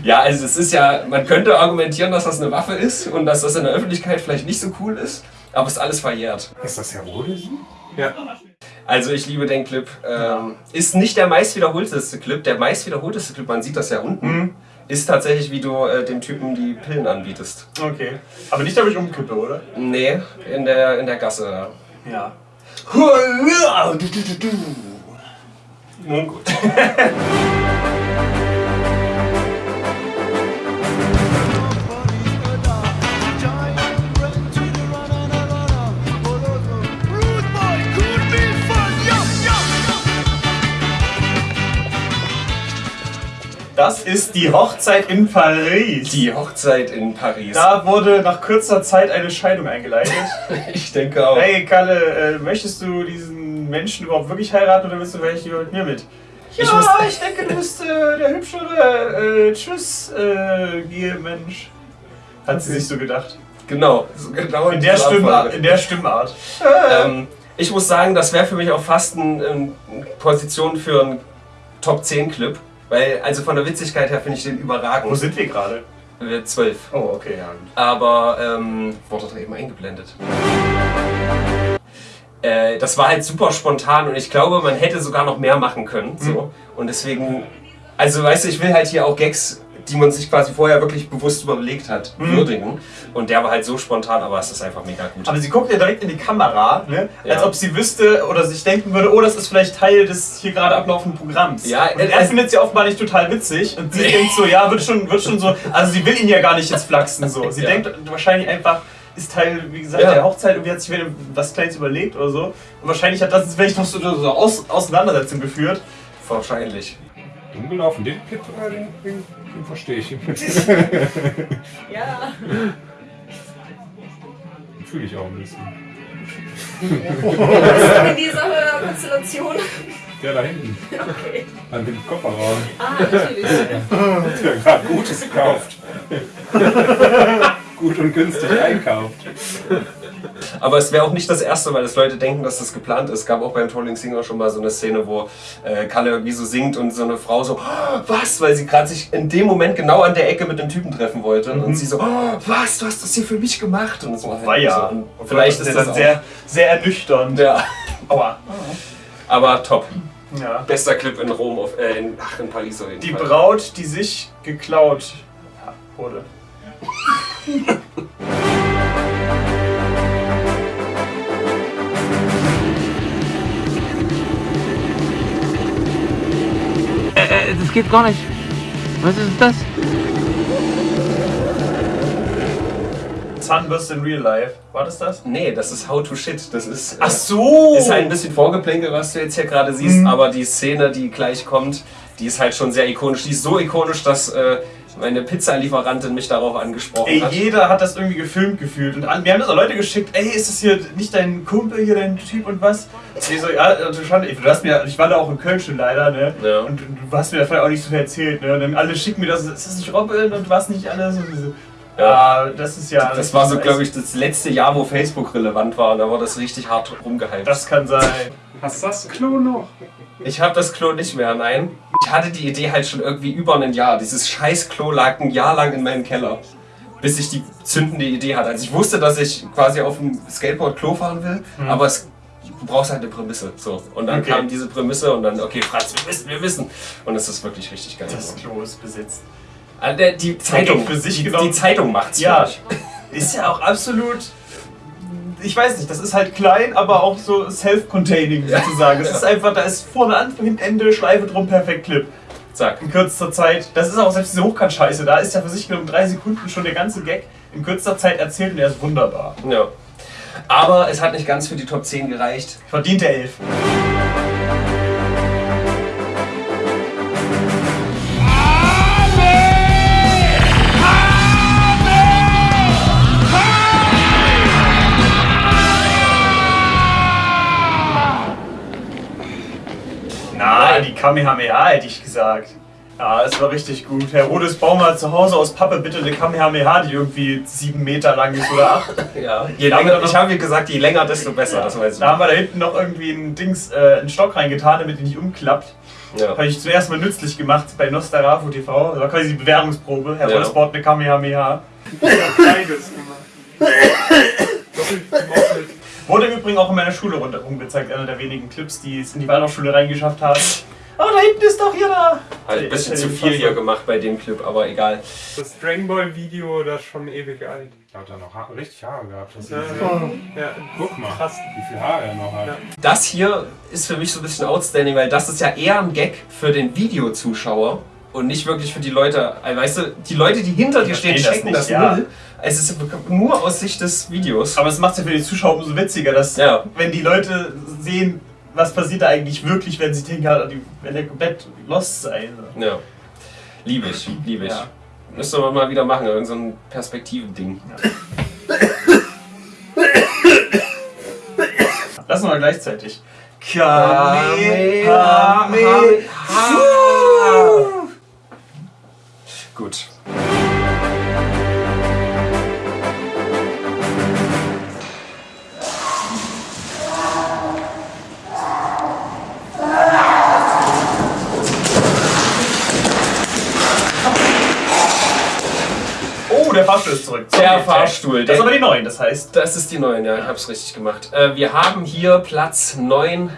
Ja, also es ist ja, man könnte argumentieren, dass das eine Waffe ist und dass das in der Öffentlichkeit vielleicht nicht so cool ist, aber es ist alles verjährt. Ist das Heroischen? Ja. Also ich liebe den Clip. Ähm, ist nicht der meist wiederholteste Clip. Der meist wiederholteste Clip, man sieht das ja unten, ist tatsächlich, wie du äh, dem Typen die Pillen anbietest. Okay. Aber nicht, ob ich umkippe, oder? Nee, in der, in der Gasse. Ja. Nun gut. Das ist die Hochzeit in Paris. Die Hochzeit in Paris. Da wurde nach kurzer Zeit eine Scheidung eingeleitet. Ich denke auch. Hey Kalle, äh, möchtest du diesen Menschen überhaupt wirklich heiraten oder willst du vielleicht lieber mit mir mit? Ja, Ich muss- ich denke, du bist äh, der hübschere äh, Tschüss, äh, Mensch. Hat sie sich so gedacht. Genau, so genau In der, dieser Stimmart, in der Stimmart. Ähm, ich muss sagen, das wäre für mich auch fast eine ähm, Position für einen Top 10 Clip. Weil, also von der Witzigkeit her finde ich den überragend. Wo sind wir gerade? Wir zwölf. Oh, okay, ja. Aber, ähm, wurde da eben eingeblendet. Äh, das war halt super spontan und ich glaube, man hätte sogar noch mehr machen können. So. Und deswegen, also weißt du, ich will halt hier auch Gags, die man sich quasi vorher wirklich bewusst überlegt hat, Mhm. würdigen. Und der war halt so spontan, aber es ist einfach mega gut. Aber sie guckt ja direkt in die Kamera, ne? als Ja. ob sie wüsste oder sich denken würde, oh, das ist vielleicht Teil des hier gerade ablaufenden Programms. Ja, und äh, er äh, findet sie offenbar nicht total witzig und sie denkt so, ja, wird schon, wird schon so, also sie will ihn ja gar nicht jetzt flachsen so. Sie Ja. denkt wahrscheinlich einfach, ist Teil, wie gesagt, Ja. der Hochzeit und hat sich wieder was Kleines überlegt oder so. Und wahrscheinlich hat das jetzt vielleicht noch so eine so Aus Auseinandersetzung geführt. Wahrscheinlich. Dumm gelaufen, den Clip, äh, den, den, den verstehe ich. Ja. Fühle ich auch ein bisschen. in dieser Konstellation. Der da hinten, Okay. an dem Kofferraum. Ah, natürlich. Der gerade Gutes kauft. Gut und günstig einkauft. Aber es wäre auch nicht das erste Mal, dass Leute denken, dass das geplant ist. Es gab auch beim Trolling Singer schon mal so eine Szene, wo äh, Kalle irgendwie so singt und so eine Frau so, "Oh, was? Weil sie gerade sich in dem Moment genau an der Ecke mit dem Typen treffen wollte. Und sie so, oh, was? Du hast das hier für mich gemacht. Und so. War ja. So. Und vielleicht ist das auch, sehr, sehr ernüchternd. Ja. Aua. Aber top. Ja. Bester Clip in Rom, auf, äh, in, ach, in Paris auf jeden Die Fall. Braut, die sich geklaut wurde. das geht gar nicht. Was ist das? Zahnbürste in Real Life. War das das? Nee, das ist How to Shit. Das ist. äh, Ach so! Ist halt ein bisschen Vorgeplänkel, was du jetzt hier gerade siehst, Mhm. aber die Szene, die gleich kommt, die ist halt schon sehr ikonisch. Die ist so ikonisch, dass äh, meine Pizzalieferantin mich darauf angesprochen Ey, hat. jeder hat das irgendwie gefilmt gefühlt. Und an, wir haben das auch Leute geschickt, ey, ist das hier nicht dein Kumpel hier, dein Typ und was? Ich so, ja, also schon, du hast mir, ich war da auch in Köln schon leider, ne? Ja. Und du hast mir davon auch nicht so viel erzählt, ne? Und dann alle schicken mir das, ist das nicht Robin und was nicht alles? Und so, ja, das ist ja. Das war so, glaube ich, das letzte Jahr, wo Facebook relevant war und da war das richtig hart rumgehypt. Das kann sein. Hast du das Klo noch? Ich habe das Klo nicht mehr, nein. Ich hatte die Idee halt schon irgendwie über ein Jahr. Dieses scheiß Klo lag ein Jahr lang in meinem Keller. Bis ich die zündende Idee hatte. Also ich wusste, dass ich quasi auf dem Skateboard Klo fahren will, Mhm. aber es, du brauchst halt eine Prämisse. So. Und dann Okay. kam diese Prämisse und dann, okay, Franz, wir wissen, wir wissen. Und es ist wirklich richtig geil. Das Klo ist besetzt. Der- Die Zeitung, für sich die, die Zeitung macht's. Ja, ist ja auch absolut ich weiß nicht, das ist halt klein, aber auch so self-containing sozusagen. Es ist einfach, da ist vorne an, hinten Ende, Schleife drum, perfekt Clip. Zack. In kürzester Zeit. Das ist auch selbst diese Hochkant-Scheiße, da ist ja für sich genommen drei Sekunden schon der ganze Gag in kürzester Zeit erzählt und er ist wunderbar. Ja. Aber es hat nicht ganz für die Top 10 gereicht. Verdient der 11. Ja, die Kamehameha hätte ich gesagt. Ja, es war richtig gut. Herr Herodes, bau mal zu Hause aus Pappe bitte eine Kamehameha, die irgendwie sieben Meter lang ist oder acht. ja, je da länger, ich habe dir gesagt, je länger, desto besser. Ja. Das weiß ich. Da haben wir da hinten noch irgendwie ein Dings, äh, einen Stock reingetan, damit die nicht umklappt. Ja. Habe ich zuerst mal nützlich gemacht bei Nostarafu TV. Das war quasi die Bewerbungsprobe. Herr ja. baut eine Kamehameha. Ich habe beides gemacht. Doppelt gemoppelt. Wurde im Übrigen auch in meiner Schule rundherum gezeigt. Einer der wenigen Clips, die es in die Waldorfschule reingeschafft haben. Oh, da hinten ist doch hier da. Halt ein bisschen zu viel hier gemacht bei dem Clip, aber egal. Das Dragon Ball Video, das ist schon ewig alt. Da hat er noch ha richtig Haare gehabt. Das Ja, ist ja. Guck mal, Krass. wie viel Haare er noch hat. Das hier ist für mich so ein bisschen outstanding, weil das ist ja eher ein Gag für den Videozuschauer und nicht wirklich für die Leute. Also, Weißt du, die Leute, die hinter dir stehen, verstehen das checken nicht, das ja. null. Es ist nur aus Sicht des Videos. Aber es macht ja für die Zuschauer umso witziger, dass Ja. wenn die Leute sehen, was passiert da eigentlich wirklich, wenn sie denken, ja, die werden ja komplett lost sein. Ja. Liebe ich, liebe ich. Ja. Müsste man mal wieder machen, irgend so ein Perspektivending. Lassen wir mal gleichzeitig. Kamehame- Gut. Der Fahrstuhl ist zurück. Der Fahrstuhl. Das ist aber die neuen, das heißt. Das ist die neuen, ja, ich hab's richtig gemacht. Äh, wir haben hier Platz 9,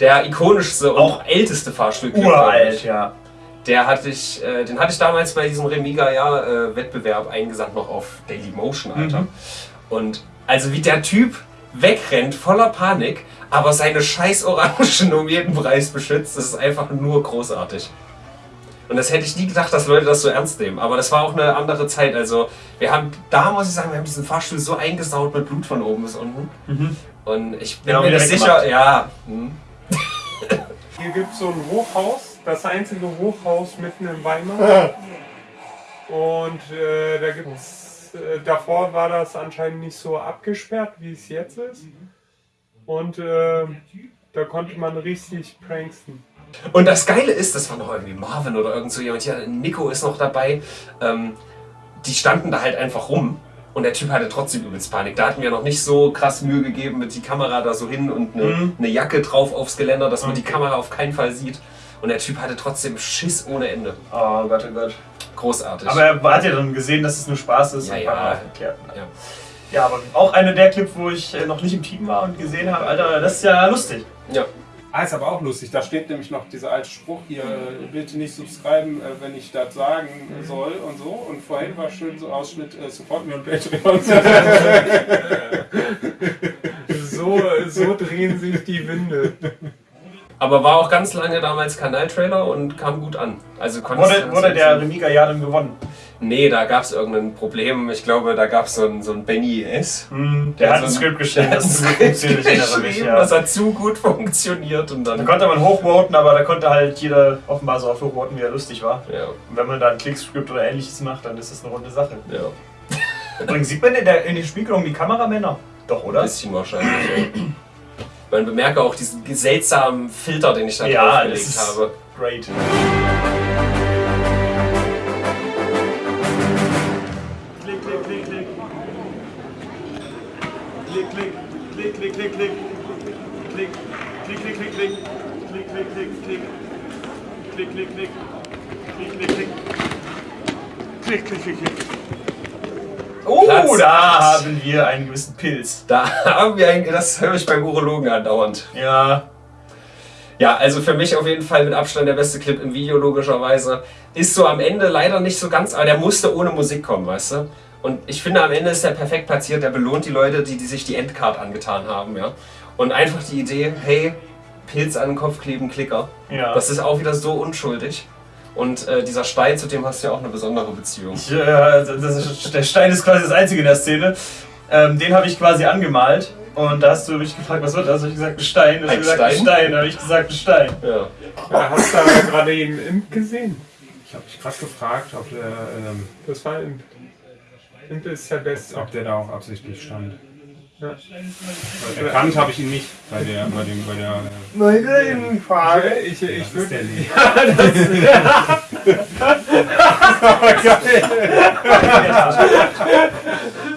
der ikonischste und auch älteste Fahrstuhl. Uralt, ja. Der hatte ich, äh, den hatte ich damals bei diesem Remiga-Wettbewerb eingesandt noch auf Dailymotion, Alter. Mhm. Und also wie der Typ wegrennt, voller Panik, aber seine scheiß Orangen um jeden Preis beschützt, das ist einfach nur großartig. Und das hätte ich nie gedacht, dass Leute das so ernst nehmen. Aber das war auch eine andere Zeit. Also wir haben, da muss ich sagen, wir haben diesen Fahrstuhl so eingesaut mit Blut von oben bis unten. Und ich bin Ja, mir weggemacht. sicher, ja. Hm. Hier gibt es so ein Hochhaus, das einzige Hochhaus mitten in Weimar. Und äh, da gibt's, äh, davor war das anscheinend nicht so abgesperrt, wie es jetzt ist. Und äh, da konnte man richtig pranksten. Und das Geile ist, das war noch irgendwie Marvin oder irgend so jemand, ja, Nico ist noch dabei. Ähm, die standen da halt einfach rum und der Typ hatte trotzdem übelst Panik. Da hatten wir noch nicht so krass Mühe gegeben mit die Kamera da so hin und eine, Mhm. eine Jacke drauf aufs Geländer, dass man die Kamera auf keinen Fall sieht. Und der Typ hatte trotzdem Schiss ohne Ende. Oh Gott, oh Gott. Großartig. Aber er hat ja dann gesehen, dass es nur Spaß ist. Ja, ja. ja. Ja, aber auch einer der Clips, wo ich äh, noch nicht im Team war und gesehen habe, Alter, das ist ja lustig. ja. Ah, ist aber auch lustig. Da steht nämlich noch dieser alte Spruch hier, bitte nicht subscriben, äh, wenn ich das sagen soll und so. Und vorhin war schön so Ausschnitt, äh, support mir und Patreon. So, so drehen sich die Winde. Aber war auch ganz lange damals Kanaltrailer und kam gut an. Also Wurde, wurde der Remiga ja dann gewonnen. Nee, da gab es irgendein Problem. Ich glaube, da gab es so ein, so ein Benny S. Der hat so ein Skript geschrieben, der das ein zu gut Skript funktioniert, ich erinnere mich, ja. Das hat zu gut funktioniert und Da dann. konnte man hochvoten, aber da konnte halt jeder offenbar so oft hochvoten, wie er lustig war. Ja, Und wenn man da ein Klickskript oder ähnliches macht, dann ist das eine runde Sache. ja. Übrigens sieht man in, der, in den Spiegelungen die Kameramänner. Doch, Ein oder? bisschen wahrscheinlich. Ja. Man bemerke auch diesen seltsamen Filter, den ich da Ja, draufgelegt habe. great. Klick, klick, klick, klick. Klick, klick, klick, klick, klick. Klick, klick, klick, klick. Klick, klick, klick. Klick, klick, klick. Klick, klick, klick, klick. Oh, Platz da acht. haben wir einen gewissen Pilz. Da haben wir eigentlich, das höre ich beim Urologen andauernd. Ja, Ja, also für mich auf jeden Fall mit Abstand der beste Clip im Video, logischerweise. Ist so am Ende leider nicht so ganz, aber der musste ohne Musik kommen, weißt du? Und ich finde, am Ende ist der perfekt platziert, der belohnt die Leute, die, die sich die Endcard angetan haben, ja. Und einfach die Idee, hey, Pilz an den Kopf kleben, Klicker. Ja. Das ist auch wieder so unschuldig. Und äh, dieser Stein, zu dem hast du ja auch eine besondere Beziehung. Ich, äh, das ist, der Stein ist quasi das Einzige in der Szene. Ähm, den habe ich quasi angemalt. Und da hast du mich gefragt, was wird das? Habe ich gesagt, ein Stein. Ein gesagt, ein Stein? Stein. Da habe ich gesagt, ein Stein. Ja. Ja, hast du aber gerade eben Imp gesehen? Ich habe mich gerade gefragt, ob der, ähm, Das war Imp. Imp ist der Beste. ob der da auch absichtlich stand. Ja. Erkannt habe ich ihn nicht bei der, bei dem, bei der. Äh, Meine Innenfrage. Ich, ich, das ist würde. der Lee.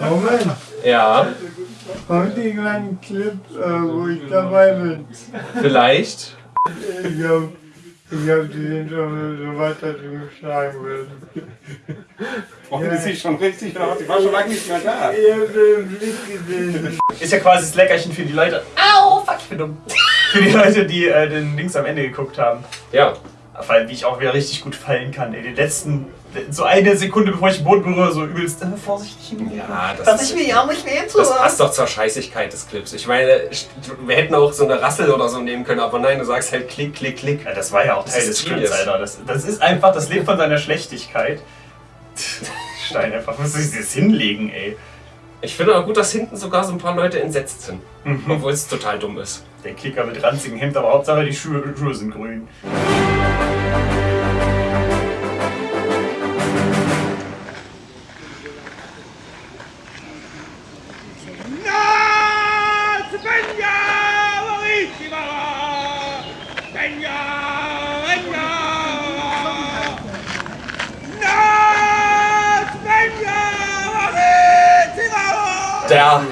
Moment, Ja, kommt den kleinen Clip, äh, wo ich dabei bin. vielleicht. Ich hab, ich hab den schon so weit, dass du geschlagen wirst. Freuen Sie sich schon richtig aus. Ich war schon lange nicht mehr da. Ich hab den Blick gesehen. Ist ja quasi das Leckerchen für die Leute. Au, fuck, ich bin dumm. Für die Leute, die äh, den Links am Ende geguckt haben. Ja. Weil wie ich auch wieder richtig gut fallen kann. Ey, den letzten, so eine Sekunde bevor ich den Boden berühre, so übelst äh, vorsichtig hin. Ja, das, Dass ist, ich mir ja nicht weh das passt doch zur Scheißigkeit des Clips. Ich meine, wir hätten auch so eine Rassel oder so nehmen können, aber nein, du sagst halt klick, klick, klick. Ja, das war ja auch Das Teil des Genius. Alter. Das, das ist einfach, das lebt von seiner Schlechtigkeit. Stein einfach, muss ich das hinlegen, ey. Ich finde auch gut, dass hinten sogar so ein paar Leute entsetzt sind. Mhm. Obwohl es total dumm ist. Der Kicker mit ranzigem Hemd, aber Hauptsache die Schuhe, Schuhe sind grün.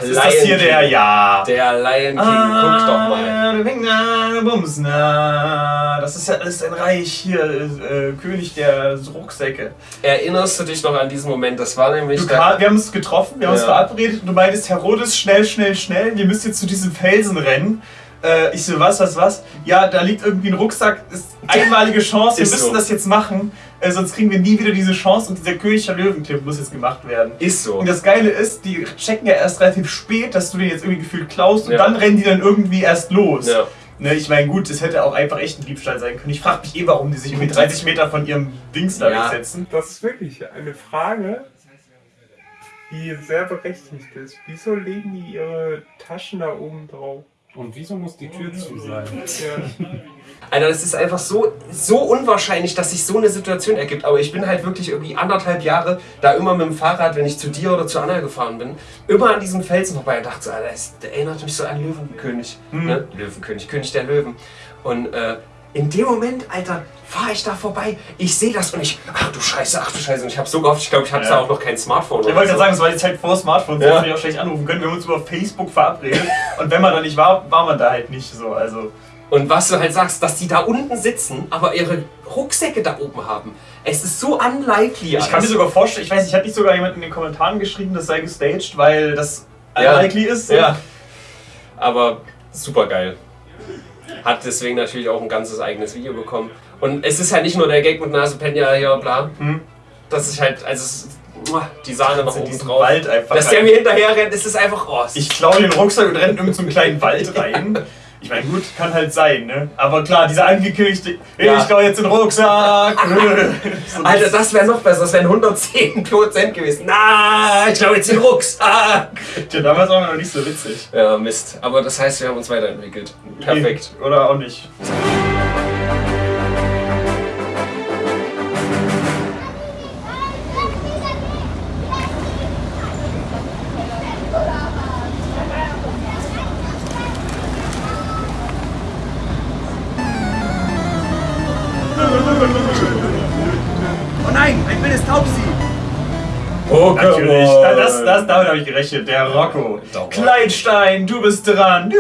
Der Ist das hier Lion der? King. Ja. Der Lion King, guck doch mal. Bums, na. Das ist ja alles ein Reich hier, äh, König der Rucksäcke. Erinnerst du dich noch an diesen Moment? Das war nämlich Du, Karl, wir haben uns getroffen, wir haben uns Ja. verabredet und du meintest, Herodes, schnell, schnell, schnell, wir müssen jetzt zu diesem Felsen rennen. Äh, ich so, was, was, was? Ja, da liegt irgendwie ein Rucksack, ist einmalige Chance, wir Ist müssen so. das jetzt machen, äh, sonst kriegen wir nie wieder diese Chance und dieser König der Löwenclip muss jetzt gemacht werden. Ist so. Und das Geile ist, die checken ja erst relativ spät, dass du den jetzt irgendwie gefühlt klaust und Ja. dann rennen die dann irgendwie erst los. Ja. Ne, ich meine, gut, es hätte auch einfach echt ein Diebstahl sein können. Ich frage mich eh, warum die sich irgendwie 30 Meter von ihrem Dings da Ja. wegsetzen. Das ist wirklich eine Frage, die sehr berechtigt ist. Wieso legen die ihre Taschen da oben drauf? Und wieso muss die Tür zu sein? Alter, das ist einfach so, so unwahrscheinlich, dass sich so eine Situation ergibt. Aber ich bin halt wirklich irgendwie anderthalb Jahre da immer mit dem Fahrrad, wenn ich zu dir oder zu Anna gefahren bin, immer an diesem Felsen vorbei und dachte so, Alter, das erinnert mich so an Löwenkönig. Ne? Löwenkönig, König der Löwen. Und äh, in dem Moment, Alter, fahre ich da vorbei, ich sehe das und ich, ach du Scheiße, ach du Scheiße. Und ich habe so gehofft, ich glaube, ich hatte Ja. da auch noch kein Smartphone. Ich wollte so. gerade sagen, es war die Zeit vor Smartphones, ja. hätte ich auch schlecht anrufen können. Wir haben uns über Facebook verabredet und wenn man da nicht war, war man da halt nicht so. Also Und was du halt sagst, dass die da unten sitzen, aber ihre Rucksäcke da oben haben. Es ist so unlikely. ich kann mir sogar vorstellen, ich weiß nicht, hat nicht sogar jemand in den Kommentaren geschrieben, das sei gestaged, weil das Ja. unlikely ist. Ja. Aber super geil. Hat deswegen natürlich auch ein ganzes eigenes Video bekommen. Und es ist halt nicht nur der Gag mit Nase Penya hier, bla. Das ist halt, also es die Sahne noch oben drauf. Wald einfach Dass der rein. mir hinterher rennt, ist es einfach, oh, Ich klaue den Rucksack und renne in irgendeinen kleinen Wald rein. Ich meine, gut, kann halt sein, ne? Aber klar, dieser angekündigte, Ja. ich klaue jetzt den Rucksack. so Alter, das wäre noch besser, das wären 110% gewesen. Na, ich glaube jetzt den Rucksack. Ja, damals war noch nicht so witzig. Ja, Mist. Aber das heißt, wir haben uns weiterentwickelt. Perfekt. Oder auch nicht. Oh, Natürlich, da- das, das, damit habe ich gerechnet. Der Rocco. Kleinstein, du bist dran.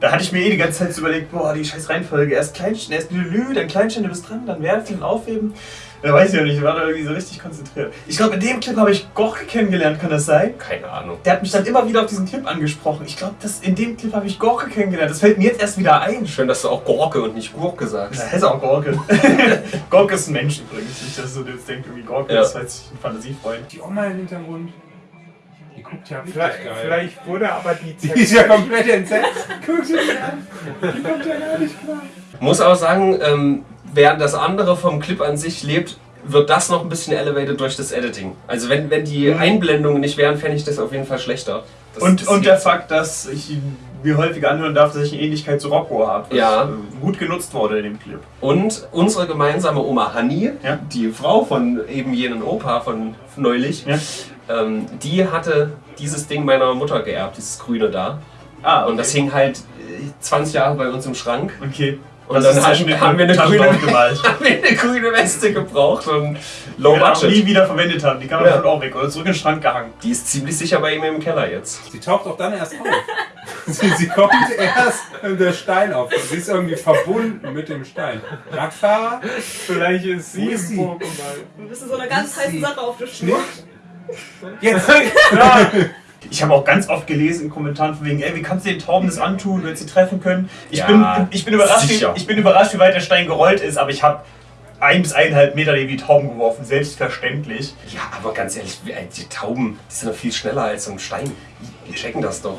Da hatte ich mir eh die ganze Zeit so überlegt, boah, die scheiß Reihenfolge. Erst Kleinstein, erst Lülü, dann Kleinstein, du bist dran, dann werfen und aufheben. Da weiß ich ja nicht, ich war da irgendwie so richtig konzentriert. Ich glaube, in dem Clip habe ich Gorke kennengelernt, kann das sein? Keine Ahnung. Der hat mich dann immer wieder auf diesen Clip angesprochen. Ich glaube, in dem Clip habe ich Gorke kennengelernt. Das fällt mir jetzt erst wieder ein. Schön, dass du auch Gorke und nicht Gurke sagst. Das heißt auch Gorke. Gorke ist ein Mensch übrigens. Nicht, dass du jetzt denkst, irgendwie Gorke Ja. ist halt ein Fantasiefreund. Die Oma im Hintergrund. Die guckt ja Vielleicht, geil. vielleicht wurde aber die Die ist ja komplett entsetzt. Guck sie dir an. Die kommt ja gar nicht klar. Muss auch sagen, ähm, während das andere vom Clip an sich lebt, wird das noch ein bisschen elevated durch das Editing. Also wenn, wenn die Einblendungen nicht wären, fände ich das auf jeden Fall schlechter. Das, Und, das und der Fakt, dass ich mir häufiger anhören darf, dass ich eine Ähnlichkeit zu Rocco habe. was, Ja. äh, Gut genutzt wurde in dem Clip. Und unsere gemeinsame Oma Hanni, Ja. die Frau von eben jenen Opa von neulich, Ja. ähm, die hatte dieses Ding meiner Mutter geerbt, dieses Grüne da. Ah, Und das hing halt äh, 20 Jahre bei uns im Schrank. Okay. Und Das dann ist haben, wir eine grüne, haben wir eine grüne Weste gebraucht und low Die wir budget. nie wieder verwendet haben. Die kann man Ja. davon auch weg oder zurück in den Schrank gehangen. Die ist ziemlich sicher bei ihm im Keller jetzt. Sie taucht auch dann erst auf. sie, sie kommt erst, wenn der Stein auf. Sie ist irgendwie verbunden mit dem Stein. Radfahrer? Vielleicht ist sie ist im sie? Pokéball. Du bist in so einer ganz heißen Sache auf der Spur. Jetzt! Ich habe auch ganz oft gelesen in Kommentaren von wegen, ey, wie kannst du den Tauben das antun, wenn sie treffen können? Ich, Ja, bin, ich, bin überrascht, wie, ich bin überrascht, wie weit der Stein gerollt ist, aber ich habe ein bis eineinhalb Meter die Tauben geworfen, selbstverständlich. Ja, aber ganz ehrlich, die Tauben, die sind doch viel schneller als so ein Stein. Die checken das doch.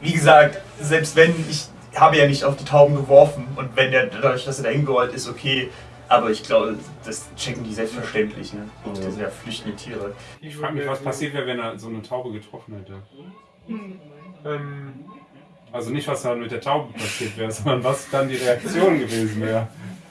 Wie gesagt, selbst wenn, ich habe ja nicht auf die Tauben geworfen und wenn der, dadurch, dass er da hingerollt ist, okay. Aber ich glaube, das checken die selbstverständlich, ne? Das sind ja flüchtende Tiere. Ich frage mich, was passiert wäre, wenn er so eine Taube getroffen hätte. Ähm, Also nicht, was dann mit der Taube passiert wäre, sondern was dann die Reaktion gewesen wäre.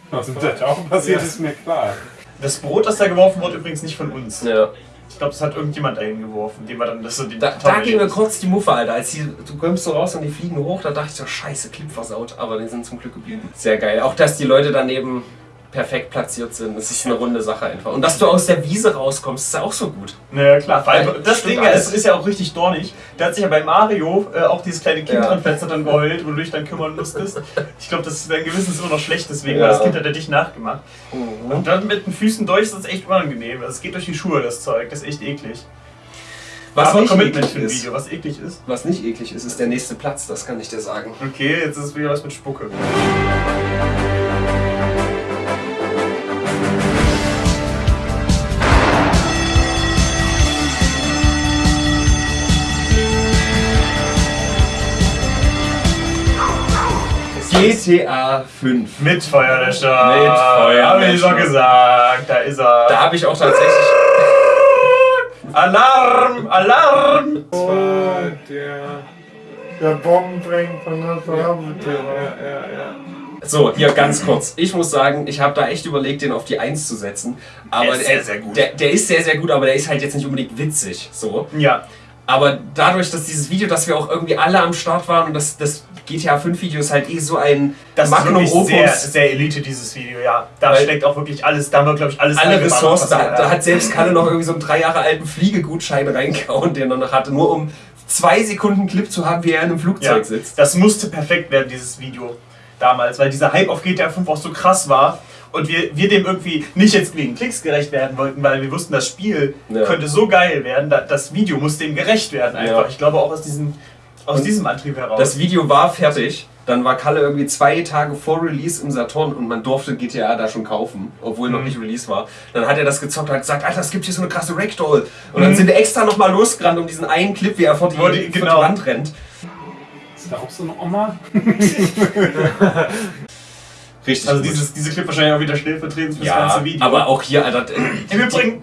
Was mit der Taube passiert, Ja. ist mir klar. Das Brot, das da geworfen wurde, übrigens nicht von uns. Ja. Ich glaube, das hat irgendjemand dahin geworfen, dem wir dann das so die Da, da ging mir kurz die Muffe, Alter. Als die, du kommst so raus und die fliegen hoch, da dachte ich so, scheiße, Clip versaut. Aber die sind zum Glück geblieben. Sehr geil. Auch, dass die Leute daneben perfekt platziert sind. Das ist eine runde Sache einfach. Und dass du aus der Wiese rauskommst, ist ja auch so gut. Naja, klar. Weil das stimmt Ding alles. es ist ja auch richtig dornig. Da hat sich ja bei Mario äh, auch dieses kleine Kind Ja. dran Fenster dann geheult, wo du dich dann kümmern musstest. Ich glaube, das dein Gewissen ist immer noch schlecht, deswegen, Ja. weil das Kind hat ja dich nachgemacht. Mhm. Und dann mit den Füßen durch ist das echt unangenehm. Also es geht durch die Schuhe, das Zeug. Das ist echt eklig. Was Aber nicht Commitment eklig für ein ist. Video, was eklig ist. Was nicht eklig ist, ist der nächste Platz, das kann ich dir sagen. Okay, jetzt ist es wieder was mit Spucke. GTA 5. Mit Feuerlöscher. Mit Feuerlöscher. Hab ich doch gesagt, da ist er. Da habe ich auch tatsächlich. Alarm! Alarm! oh, der, der Bomben bringt von der Farbentür. Ja, ja, ja. So, hier ganz kurz. Ich muss sagen, ich habe da echt überlegt, den auf die 1 zu setzen. Aber Der ist sehr, sehr gut. Der, der ist sehr, sehr gut, aber der ist halt jetzt nicht unbedingt witzig. So. Ja. Aber dadurch, dass dieses Video, dass wir auch irgendwie alle am Start waren und das, das GTA 5 Video ist halt eh so ein Das ist Magnum wirklich Opus. sehr, sehr Elite, dieses Video, ja. Da Weil- steckt auch wirklich alles, da haben wir, glaube ich, alles alle Ressourcen, da, da hat selbst Kalle noch irgendwie so einen drei Jahre alten Fliegegutschein reingehauen, den er noch hatte, nur um zwei Sekunden Clip zu haben, wie er in einem Flugzeug ja, sitzt. Das musste perfekt werden, dieses Video damals, weil dieser Hype auf GTA 5 auch so krass war und wir, wir dem irgendwie nicht jetzt wegen Klicks gerecht werden wollten, weil wir wussten, das Spiel Ja. könnte so geil werden, da, das Video muss dem gerecht werden einfach. Ja. Ich glaube auch aus diesem, aus Und diesem Antrieb heraus. Das Video war fertig. Dann war Kalle irgendwie zwei Tage vor Release im Saturn und man durfte GTA da schon kaufen, obwohl noch Mhm. nicht Release war. Dann hat er das gezockt und hat gesagt, Alter, es gibt hier so eine krasse Ragdoll. Und dann Mhm. sind wir extra nochmal losgerannt um diesen einen Clip, wie er vor die, die- vor genau. die Wand rennt. Ist da auch so eine Oma? Richtig. also dieses, diese Clip wahrscheinlich auch wieder stellvertretend für das ja, ganze Video. aber auch hier, Alter,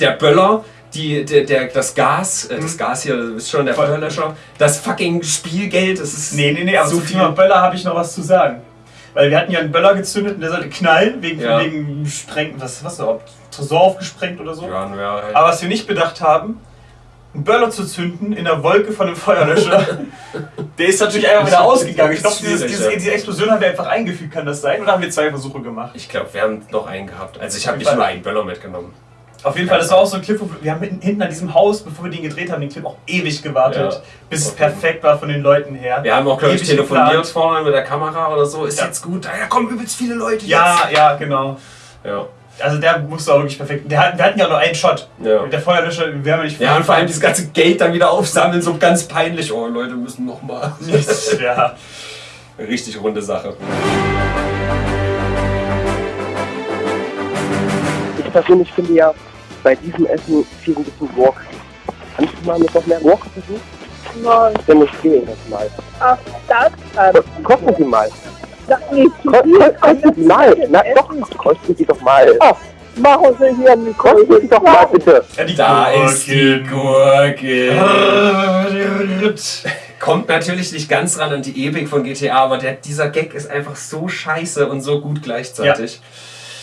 der Böller, die, der, der, das Gas, äh, das Gas hier, ist schon der. Feuerlöscher, das fucking Spielgeld, das ist Nee, nee, nee, aber so zum viel. Thema Böller habe ich noch was zu sagen. Weil wir hatten ja einen Böller gezündet und der sollte knallen, wegen, Ja. wegen Sprengten, was, was da, Tresor aufgesprengt oder so. Ja, ja, halt. Aber was wir nicht bedacht haben, einen Böller zu zünden in der Wolke von einem Feuerlöscher, der ist natürlich einfach wieder ausgegangen. Ich glaube, dieses, diese, Explosion haben wir einfach eingefügt, kann das sein? Oder haben wir zwei Versuche gemacht? Ich glaube, wir haben noch einen gehabt. Also ich habe nicht nur einen Böller mitgenommen. Auf jeden Fall, das war auch so ein Clip, wo wir, haben hinten, hinten an diesem Haus, bevor wir den gedreht haben, den Clip auch ewig gewartet, Ja. bis es perfekt war von den Leuten her. Wir haben auch, glaube ich, telefoniert geplant. vorne mit der Kamera oder so. Ist Ja. jetzt gut. Da kommen übelst viele Leute Ja, ja, genau. jetzt. Ja. Also der musste auch wirklich perfekt. Der wir hatten ja nur einen Shot. Ja. Mit der Feuerlöscher, wir haben ja nicht Ja, und vor allem dieses ganze Geld dann wieder aufsammeln, so ganz peinlich. Oh, Leute müssen nochmal. ja. Richtig runde Sache. Persönlich finde ja bei diesem Essen viel ein bisschen Wok. Kannst du mal mit noch mehr Wok versuchen? Nein. Dann nicht gehen das mal. Ach, das? Ähm, Kosten Sie mal. das nicht Ko kosten Sie mal. Na doch, kosten Sie doch mal. Ach, machen Sie hier einen Kosten Sie doch mal bitte. Da ist die Gurke. Kommt natürlich nicht ganz ran an die Epik von GTA, aber der, dieser Gag ist einfach so scheiße und so gut gleichzeitig.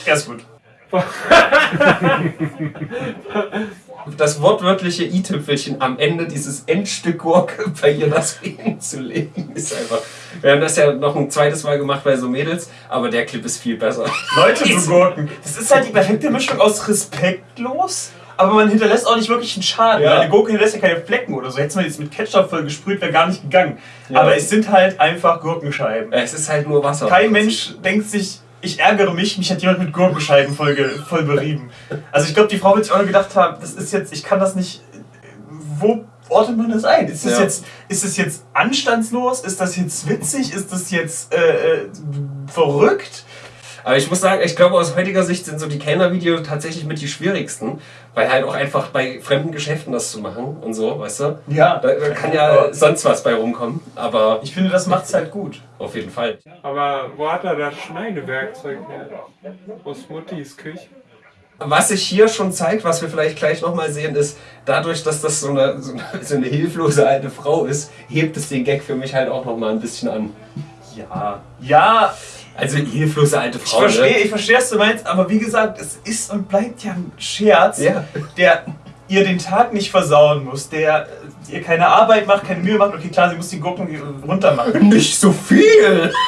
Ja, ist gut. Das wortwörtliche i-Tüpfelchen am Ende dieses Endstück Gurke bei ihr das zu legen, ist einfach. Wir haben das ja noch ein zweites Mal gemacht bei so Mädels, aber der Clip ist viel besser. Leute zu Gurken. Das ist halt die perfekte Mischung aus respektlos, aber man hinterlässt auch nicht wirklich einen Schaden. Ja. Eine Gurke hinterlässt ja keine Flecken oder so. Hätte man jetzt mit Ketchup voll gesprüht, wäre gar nicht gegangen. Ja. Aber es sind halt einfach Gurkenscheiben. Es ist halt nur Wasser. Kein Mensch denkt sich, ich ärgere mich, mich hat jemand mit Gurkenscheiben voll, voll berieben. Also ich glaube, die Frau wird sich auch nur gedacht haben, das ist jetzt, ich kann das nicht. Wo ordnet man das ein? Ist das, Ja. jetzt, ist das jetzt anstandslos? Ist das jetzt witzig? Ist das jetzt äh, äh, verrückt? Aber ich muss sagen, ich glaube, aus heutiger Sicht sind so die Kellner-Videos tatsächlich mit die schwierigsten. Weil halt auch einfach bei fremden Geschäften das zu machen und so, weißt du? Ja. Da, da kann ja sonst was bei rumkommen. Aber ich finde, das macht's halt gut. Auf jeden Fall. Aber wo hat er das Schneidewerkzeug her? Aus Muttis Küche? Was sich hier schon zeigt, was wir vielleicht gleich nochmal sehen, ist, dadurch, dass das so eine, so, eine, so eine hilflose alte Frau ist, hebt es den Gag für mich halt auch nochmal ein bisschen an. Ja. Ja. Also hilflose alte Ich Frau. verstehe, ne? ich verstehe, was du meinst, aber wie gesagt, es ist und bleibt ja ein Scherz, Ja. der ihr den Tag nicht versauen muss, der ihr keine Arbeit macht, keine Mühe macht. Okay, klar, sie muss die Gurken runter machen. Nicht so viel!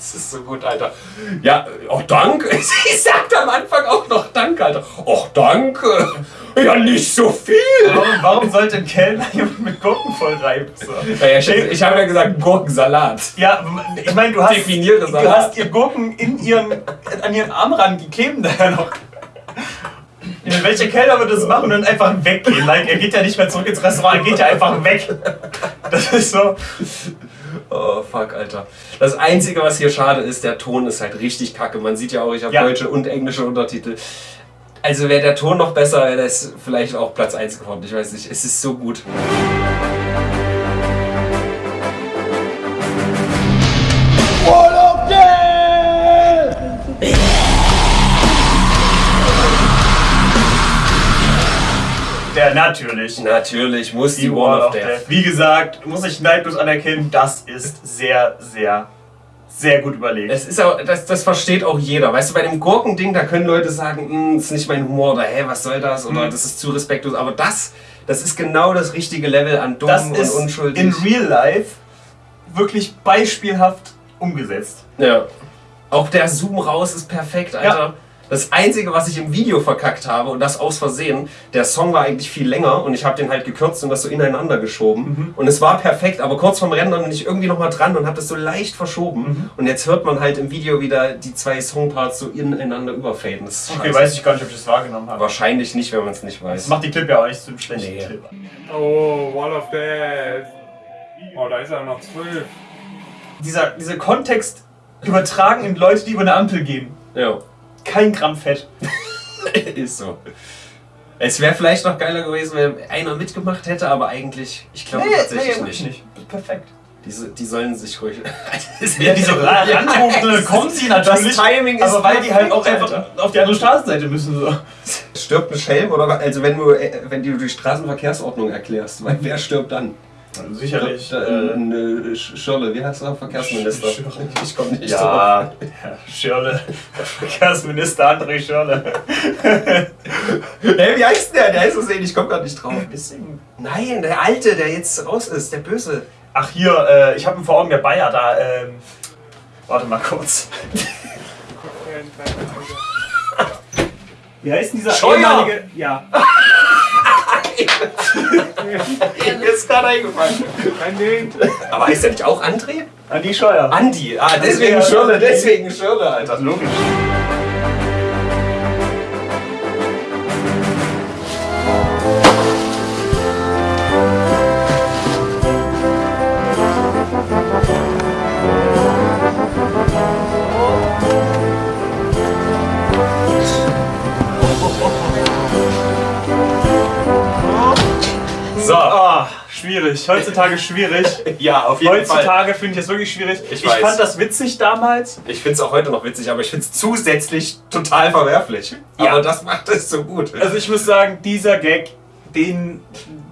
Das ist so gut, Alter. Ja, auch danke. Sie sagt am Anfang auch noch Danke, Alter. Och, danke. Ja, nicht so viel. Warum, warum sollte ein Kellner jemand mit Gurken vollreiben? So. Ja, ich ich habe ja gesagt Gurkensalat. Ja, ich meine, du hast, Definiere du hast ihr Gurken in ihren, an ihren Armrand, die kleben da ja noch. Ja, Welcher Kellner würde das machen und dann einfach weggehen? Like, er geht ja nicht mehr zurück ins Restaurant, er geht ja einfach weg. Das ist so. Oh, fuck, Alter. Das Einzige, was hier schade ist, der Ton ist halt richtig kacke. Man sieht ja auch, ich habe Ja. deutsche und englische Untertitel. Also wäre der Ton noch besser, wäre das vielleicht auch Platz 1 geworden. Ich weiß nicht, es ist so gut. Der natürlich. Natürlich muss die, Die Wall of Death. Wie gesagt, muss ich neidlos anerkennen, das ist sehr, sehr, sehr gut überlegt. Es ist auch, das, das versteht auch jeder. Weißt du, bei dem Gurkending, da können Leute sagen, "Hm, das ist nicht mein Humor oder hä, was soll das? Oder Mhm. das ist zu respektlos. Aber das, das ist genau das richtige Level an dumm das und ist unschuldig. in real life wirklich beispielhaft umgesetzt. Ja. Auch der Zoom raus ist perfekt, Alter. Das Einzige, was ich im Video verkackt habe, und das aus Versehen, der Song war eigentlich viel länger und ich habe den halt gekürzt und das so ineinander geschoben. Mhm. Und es war perfekt, aber kurz vorm Rennen bin ich irgendwie nochmal dran und habe das so leicht verschoben. Mhm. Und jetzt hört man halt im Video wieder die zwei Songparts so ineinander überfaden. Das ist Okay, scheiße. weiß ich gar nicht, ob ich das wahrgenommen habe. Wahrscheinlich nicht, wenn man es nicht weiß. Das macht die Clip ja auch nicht zum schlechten Nee. Clip. Oh, Wall of Death. Oh, da ist er noch zwölf. Dieser, dieser Kontext übertragen in Leute, die über eine Ampel gehen. Ja. Kein Gramm Fett. ist so. Es wäre vielleicht noch geiler gewesen, wenn einer mitgemacht hätte, aber eigentlich, ich glaube tatsächlich wirklich nicht. Perfekt. Die, die sollen sich ruhig. Ja, die so ra- ranrufen, kommen sie natürlich. Das Timing ist aber weil die halt auch einfach auf die andere Straßenseite müssen. So. Stirbt ein Schelm oder was? also wenn du äh, wenn du die Straßenverkehrsordnung erklärst, weil wer stirbt dann? Sicherlich, äh, eine Sch- Schirle, wie heißt er? Verkehrsminister. Ich komme nicht Ja, drauf. Herr Schirle. Verkehrsminister André Schirle. Hey, wie heißt der? Der ist so sehen, ich komme gar nicht drauf. Nein, der Alte, der jetzt raus ist, der Böse. Ach hier, äh, ich habe ihn vor Augen, der Bayer da. Ähm, warte mal kurz. Wie heißt denn dieser Scheuer! ehemalige... Ja. Ist gerade eingefallen. Aber heißt der nicht auch André? Andi Scheuer. Andi, ah, deswegen Schirle, deswegen Schirle, Alter. Logisch. So. Ah, schwierig. Heutzutage schwierig. Ja, auf jeden Fall. Heutzutage finde ich das wirklich schwierig. Ich Ich, fand das witzig damals. Ich finde es auch heute noch witzig, aber ich finde es zusätzlich total verwerflich. Ja. Aber das macht es so gut. Also ich muss sagen, dieser Gag, den,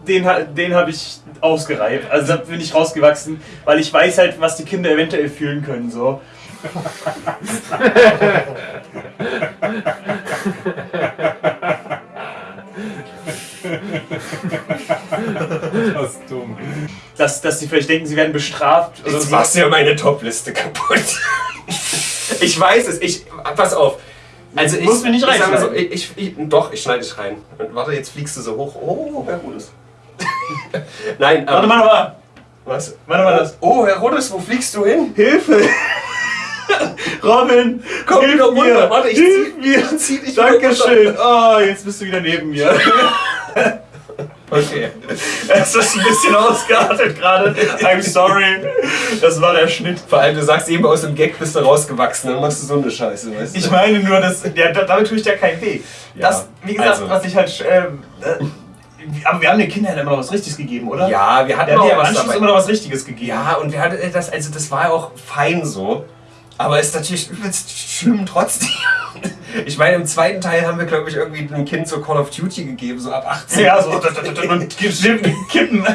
den, den habe ich ausgereift. Also da bin ich rausgewachsen, weil ich weiß halt, was die Kinder eventuell fühlen können. So. Das ist dumm. Dass, dass sie vielleicht denken, sie werden bestraft. Jetzt so. machst du ja meine Top-Liste kaputt. ich weiß es, ich. Pass auf. Also ich, Musst du nicht ich so, reinschneiden. ich, ich, Doch, ich schneide dich rein. Und warte, jetzt fliegst du so hoch. Oh, Herr Rudes. Nein, Warte ähm, mal, warte mal. Was? Warte mal das. Oh, Herr Rudes, wo fliegst du hin? Hilfe! Robin, Komm hilf wieder runter. mir! Warte, ich hilf zieh- mir! zieh dich Dankeschön! Oh, jetzt bist du wieder neben mir. Okay. Es ist ein bisschen ausgeartet gerade. I'm sorry. Das war der Schnitt. Vor allem, du sagst eben aus dem Gag bist du rausgewachsen, dann machst du so eine Scheiße, weißt du? Ich meine nur, dass, ja, da- damit tue ich dir keinen weh. Das, wie gesagt, also. was ich halt. Ähm, äh, aber wir haben den Kindern immer noch was Richtiges gegeben, oder? Ja, wir hatten haben auch was dabei. immer noch was Richtiges gegeben. Ja, und wir hatten das, also das war auch fein so. Aber ist natürlich übelst schlimm trotzdem. Ich meine, im zweiten Teil haben wir, glaube ich, irgendwie dem Kind so Call of Duty gegeben, so ab 18. Ja, so, und kippen. Und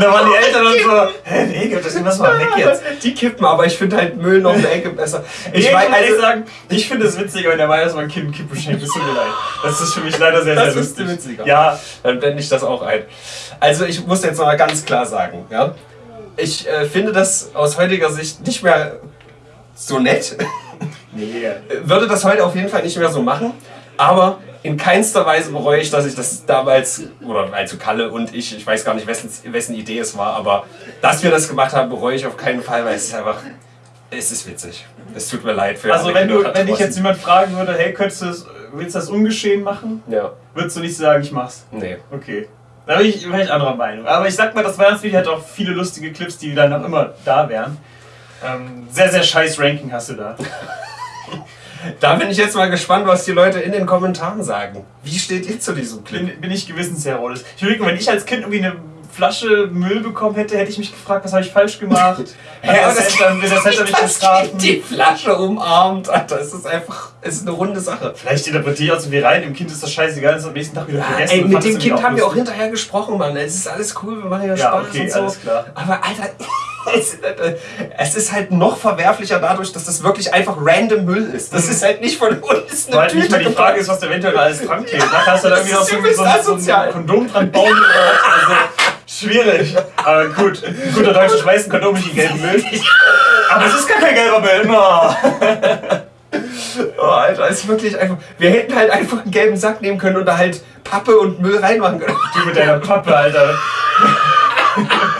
da waren die Eltern dann so, hä, nee, gib das lass mal weg jetzt. Die kippen, aber ich finde halt Müll noch eine Ecke besser. Ich, Ich weiß, also, sagen, ich finde es witziger, wenn der weiß, dass man Kind Kippen schenkt. Es tut mir leid. Das ist für mich leider sehr, das sehr ist lustig. witziger. Ja, Dann blende ich das auch ein. Also ich muss jetzt noch mal ganz klar sagen, ja. Ich äh, finde das aus heutiger Sicht nicht mehr so nett. Nee. Würde das heute auf jeden Fall nicht mehr so machen. Aber in keinster Weise bereue ich, dass ich das damals, oder also Kalle und ich, ich weiß gar nicht, wessen, wessen Idee es war, aber dass wir das gemacht haben, bereue ich auf keinen Fall, weil es ist einfach, es ist witzig. Es tut mir leid für Also wenn, du, wenn dich jetzt jemand fragen würde, hey, könntest du das, willst du das ungeschehen machen? Ja. Würdest du nicht sagen, ich mach's? Nee. Okay. Da bin ich, bin ich anderer Meinung. Aber ich sag mal, das Weihnachtsvideo hat auch viele lustige Clips, die dann noch immer da wären. Ähm, sehr, sehr scheiß Ranking hast du da. Da bin ich jetzt mal gespannt, was die Leute in den Kommentaren sagen. Wie steht ihr zu diesem Clip? Bin, bin ich gewissensheroisch. Ich überlege, wenn ich als Kind irgendwie eine Flasche Müll bekommen hätte, hätte ich mich gefragt, was habe ich falsch gemacht? Hä, aber das, das- hätte, das hätte mich das bestrafen. die Flasche umarmt, Alter. Es ist einfach, es ist eine runde Sache. Vielleicht interpretiere ich auch so wie rein, dem Kind ist das scheißegal, das ist am nächsten Tag wieder vergessen. Ey, mit dem Kind haben wir auch hinterher gesprochen, Mann. Es ist alles cool, wir machen ja Ja, Spaß okay, und so. alles klar. Aber Alter, es, es ist halt noch verwerflicher dadurch, dass das wirklich einfach random Müll ist. Das ist halt nicht von uns Weil nicht mal die. Frage ist, was da eventuell da alles dran klebt. Nachher hast du da Das irgendwie noch so, so, so, ein Kondom dran bauen. Also, schwierig. Aber gut, ein guter Deutscher schmeißt ein Kondom nicht in gelben Müll. Aber es ist gar kein gelber Müll. No. Oh, Alter, es ist wirklich einfach. Wir hätten halt einfach einen gelben Sack nehmen können und da halt Pappe und Müll reinmachen können. Du mit deiner Pappe, Alter.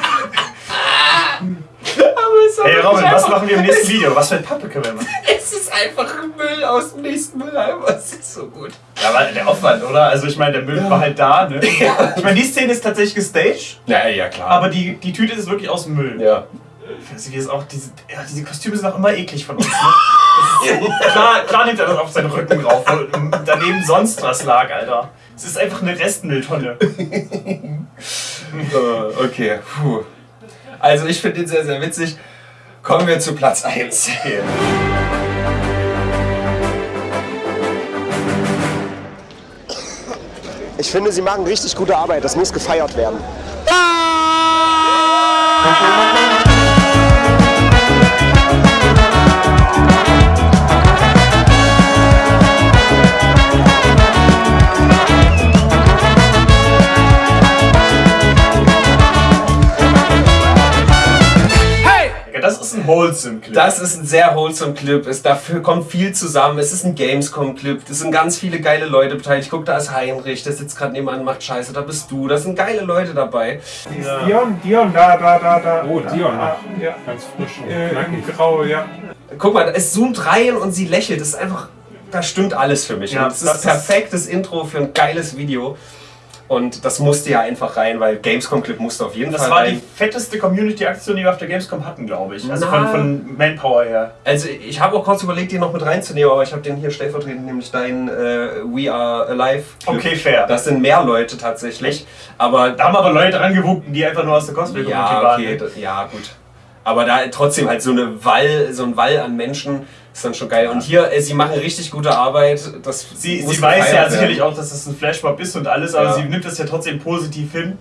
Aber ist Hey wirklich Robin, was machen wir im nächsten Video? Was für ein Pappe können wir machen? Es ist einfach Müll aus dem nächsten Mülleimer. Es ist so gut. Ja, aber der Aufwand, oder? Also ich meine, der Müll war halt da, ne? Ich meine, die Szene ist tatsächlich gestaged, Ja, ja, klar. aber die, die Tüte ist wirklich aus dem Müll. ja. Also wie es auch diese, ja, diese Kostüme sind auch immer eklig von uns. Ne? Ist, klar, klar nimmt er das auf seinen Rücken drauf, wo daneben sonst was lag, Alter. Es ist einfach eine Restmülltonne. Äh, okay, puh. Also ich finde den sehr, sehr witzig. Kommen wir zu Platz 1. Okay. Ich finde, sie machen richtig gute Arbeit. Das muss gefeiert werden. Ja, das ist ein wholesome Clip. Das ist ein sehr wholesome Clip. Es, dafür kommt viel zusammen. Es ist ein Gamescom-Clip. Es sind ganz viele geile Leute beteiligt. Guck, da ist Heinrich, der sitzt gerade nebenan, macht Scheiße. Da bist du. Da sind geile Leute dabei. Dion, Dion, da, da, da, da. Oh, Dion Ah, noch. ja. Ganz frisch und Äh, knackig. Grau, ja. Guck mal, es zoomt rein und sie lächelt. Das ist einfach, da stimmt alles für mich. Ja, und ist das ist- perfektes Intro für ein geiles Video. Und das musste ja einfach rein, weil Gamescom-Clip musste auf jeden Das Fall war die rein. fetteste Community-Aktion, die wir auf der Gamescom hatten, glaube ich. Also von, von Manpower her. Also ich habe auch kurz überlegt, den noch mit reinzunehmen, aber ich habe den hier stellvertretend, nämlich deinen äh, We Are Alive. Clip. Okay, fair. Das sind mehr Leute tatsächlich. Aber Da haben aber Leute angewunken, die einfach nur aus der Cosplay-Community ja, waren. okay, das, ja gut. Aber da trotzdem halt so eine Wall, so ein Wall an Menschen ist dann schon geil. Und hier, äh, sie machen richtig gute Arbeit. Das Sie, muss sie weiß ja gefeiert sicherlich auch, dass das ein Flashmob ist und alles, aber Ja. sie nimmt das ja trotzdem positiv hin.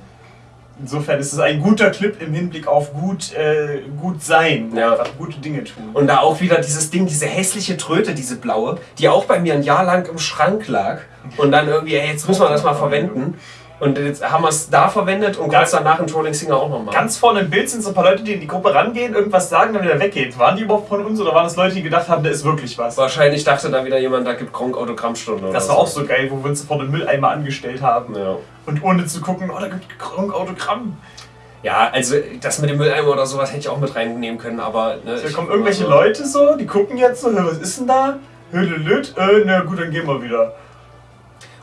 Insofern ist es ein guter Clip im Hinblick auf gut, äh, gut sein, Ja. gute Dinge tun. Und da auch wieder dieses Ding, diese hässliche Tröte, diese blaue, die auch bei mir ein Jahr lang im Schrank lag. Und dann irgendwie, ey, jetzt müssen wir das mal verwenden. Und jetzt haben wir es da verwendet und kurz danach in Trolling Singer auch nochmal. Ganz vorne im Bild sind so ein paar Leute, die in die Gruppe rangehen, irgendwas sagen, dann wieder weggehen. Waren die überhaupt von uns oder waren das Leute, die gedacht haben, da ist wirklich was? Wahrscheinlich dachte da wieder jemand, da gibt Gronk Autogrammstunde. Das war auch so geil, wo wir uns vor den Mülleimer angestellt haben. Ja. Und ohne zu gucken, oh, da gibt Gronk Autogramm. Ja, also das mit dem Mülleimer oder sowas hätte ich auch mit reinnehmen können, aber. Ne, Da kommen irgendwelche Leute so, die gucken jetzt so, "Hä, was ist denn da? Hülülüt, äh, na gut, dann gehen wir wieder.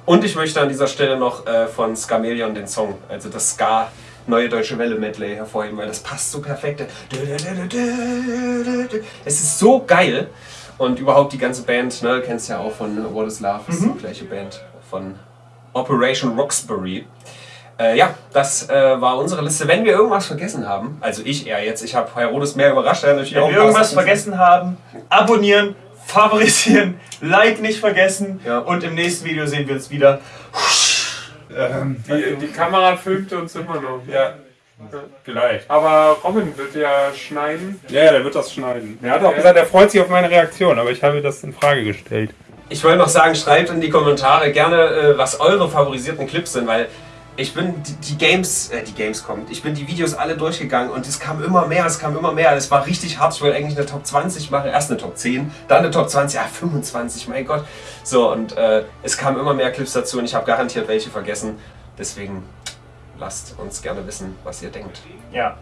Und ich möchte an dieser Stelle noch äh, von Skamelion den Song, also das Ska Neue Deutsche Welle Medley hervorheben, weil das passt so perfekt. Es ist so geil. Und überhaupt die ganze Band, ne, kennst ja auch von What is Love, ist die gleiche Band von Operation Roxbury. Äh, ja, das äh, war unsere Liste. Wenn wir irgendwas vergessen haben, also ich eher jetzt, ich habe Herodes mehr überrascht, er Wenn wir irgendwas vergessen haben, abonnieren, favorisieren, Like nicht vergessen und im nächsten Video sehen wir uns wieder. Ähm, die, die Kamera filmte uns immer noch. Ja. Vielleicht. Aber Robin wird ja schneiden. Ja, ja, der wird das schneiden. Er hat auch gesagt, er freut sich auf meine Reaktion, aber ich habe das in Frage gestellt. Ich wollte noch sagen, schreibt in die Kommentare gerne, äh, was eure favorisierten Clips sind, weil ich bin die, Games, äh, die Games kommt, ich bin die Videos alle durchgegangen und es kam immer mehr, es kam immer mehr. Es war richtig hart. Ich wollte eigentlich eine Top 20 machen, erst eine Top 10, dann eine Top 20, ja 25, mein Gott. So und äh, es kamen immer mehr Clips dazu und ich habe garantiert welche vergessen. Deswegen lasst uns gerne wissen, was ihr denkt. Ja.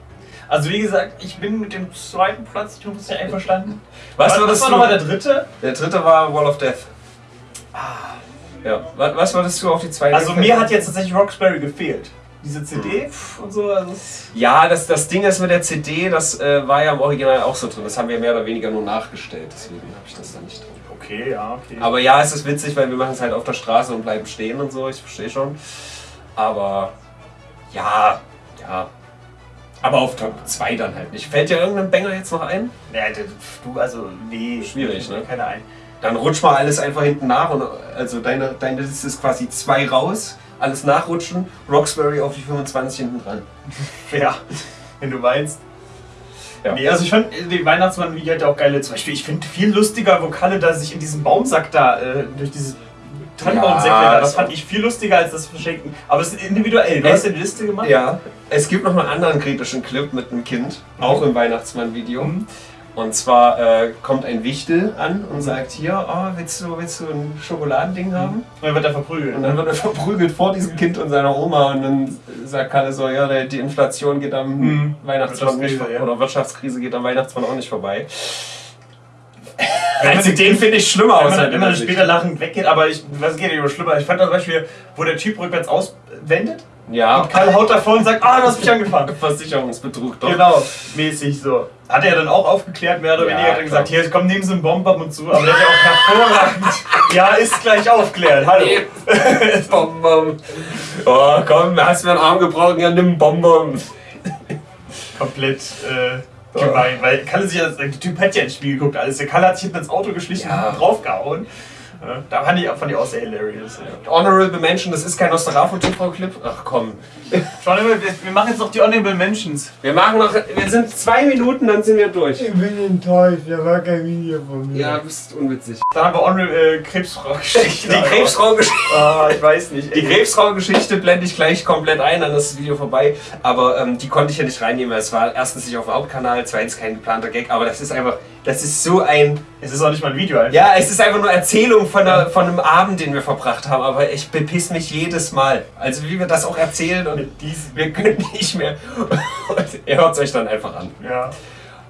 Also wie gesagt, ich bin mit dem zweiten Platz, ich ist ja einverstanden. Was, was, würdest war du- nochmal der dritte? Der dritte war Wall of Death. Ja, was, was würdest du auf die zweite? Also mir hat jetzt tatsächlich Roxbury gefehlt. Diese CD Hm. und so. Also Ja, das, das Ding ist mit der CD, das äh, war ja im Original auch so drin. Das haben wir mehr oder weniger nur nachgestellt, deswegen habe ich das da nicht drin. okay, ja, okay. Aber ja, es ist witzig, weil wir machen es halt auf der Straße und bleiben stehen und so, ich verstehe schon. Aber ja, ja. Aber auf Top 2 dann halt nicht. Fällt dir irgendein Banger jetzt noch ein? Ja, du, also, nee. Schwierig, ne? Keine ein. Dann rutsch mal alles einfach hinten nach und also deine, deine Liste ist quasi zwei raus, alles nachrutschen, Roxbury auf die 25 hinten dran. Ja, wenn du meinst. Ja. Nee, also ich fand den Weihnachtsmann-Video hat ja auch geile, zum Beispiel, ich finde viel lustiger, wo Kalle da sich in diesem Baumsack da, äh, durch dieses Tannenbaumsäckle Ja, da, das fand ich viel lustiger als das Verschenken. Aber es ist individuell, du hast ja die Liste gemacht? Ja, es gibt noch einen anderen kritischen Clip mit einem Kind, auch im Weihnachtsmann-Video. Und zwar äh, kommt ein Wichtel an und sagt hier, oh, willst, du, willst du ein Schokoladending haben? Und dann wird er verprügelt. Und dann wird er verprügelt vor diesem Kind und seiner Oma und dann sagt Kalle so, ja, die Inflation geht am Mhm. Weihnachtsmann nicht ja. Oder Wirtschaftskrise geht am Weihnachtsmann auch nicht vorbei. Wenn man Also den finde ich schlimmer Wenn aus. man, halt wenn man in der später lachend weggeht, aber ich, was geht über schlimmer? Ich fand das Beispiel, wo der Typ rückwärts auswendet Ja. und Kalle haut davor und sagt, ah, du hast mich angefahren. Versicherungsbetrug, doch. Genau, mäßig so. Hat er dann auch aufgeklärt, mehr oder Ja, weniger, hat gesagt, hier, komm, nehmen Sie einen Bomb ab und zu, aber der hat ja auch hervorragend, ja, ist gleich aufklärt, hallo. Bonbon. Oh, komm, hast mir einen Arm gebrochen, ja, nimm einen Bonbon. Komplett, äh, gemein, weil Kalle sich ja, der Typ hat ja ins Spiel geguckt, alles. Der Kalle hat sich hinten ins Auto geschlichen Ja. und draufgehauen. Ja, da fand ich, fand ich auch sehr hilarious. Ja. Honorable Mention, das ist kein Nosferatu-TV-Clip. Ach komm. Schau mal, wir, wir machen jetzt noch die Honorable Mentions. Wir machen noch, wir sind zwei Minuten, dann sind wir durch. Ich bin enttäuscht, da war kein Video von mir. Ja, du bist unwitzig. Dann haben wir Honorable äh, Krebsfrau-Geschichte. Die Krebsfrau-Geschichte. Ah, ich weiß nicht. Die Krebsfrau-Geschichte blende ich gleich komplett ein, dann ist das Video vorbei. Aber ähm, die konnte ich ja nicht reinnehmen. weil Es war erstens nicht auf dem Hauptkanal, zweitens kein geplanter Gag. Aber das ist einfach, das ist so ein. Es ist auch nicht mal ein Video einfach. Ja, es ist einfach nur Erzählung von, einer, von einem Abend, den wir verbracht haben. Aber ich bepiss mich jedes Mal. Also wie wir das auch erzählen und wir können nicht mehr. Und ihr hört es euch dann einfach an. Ja.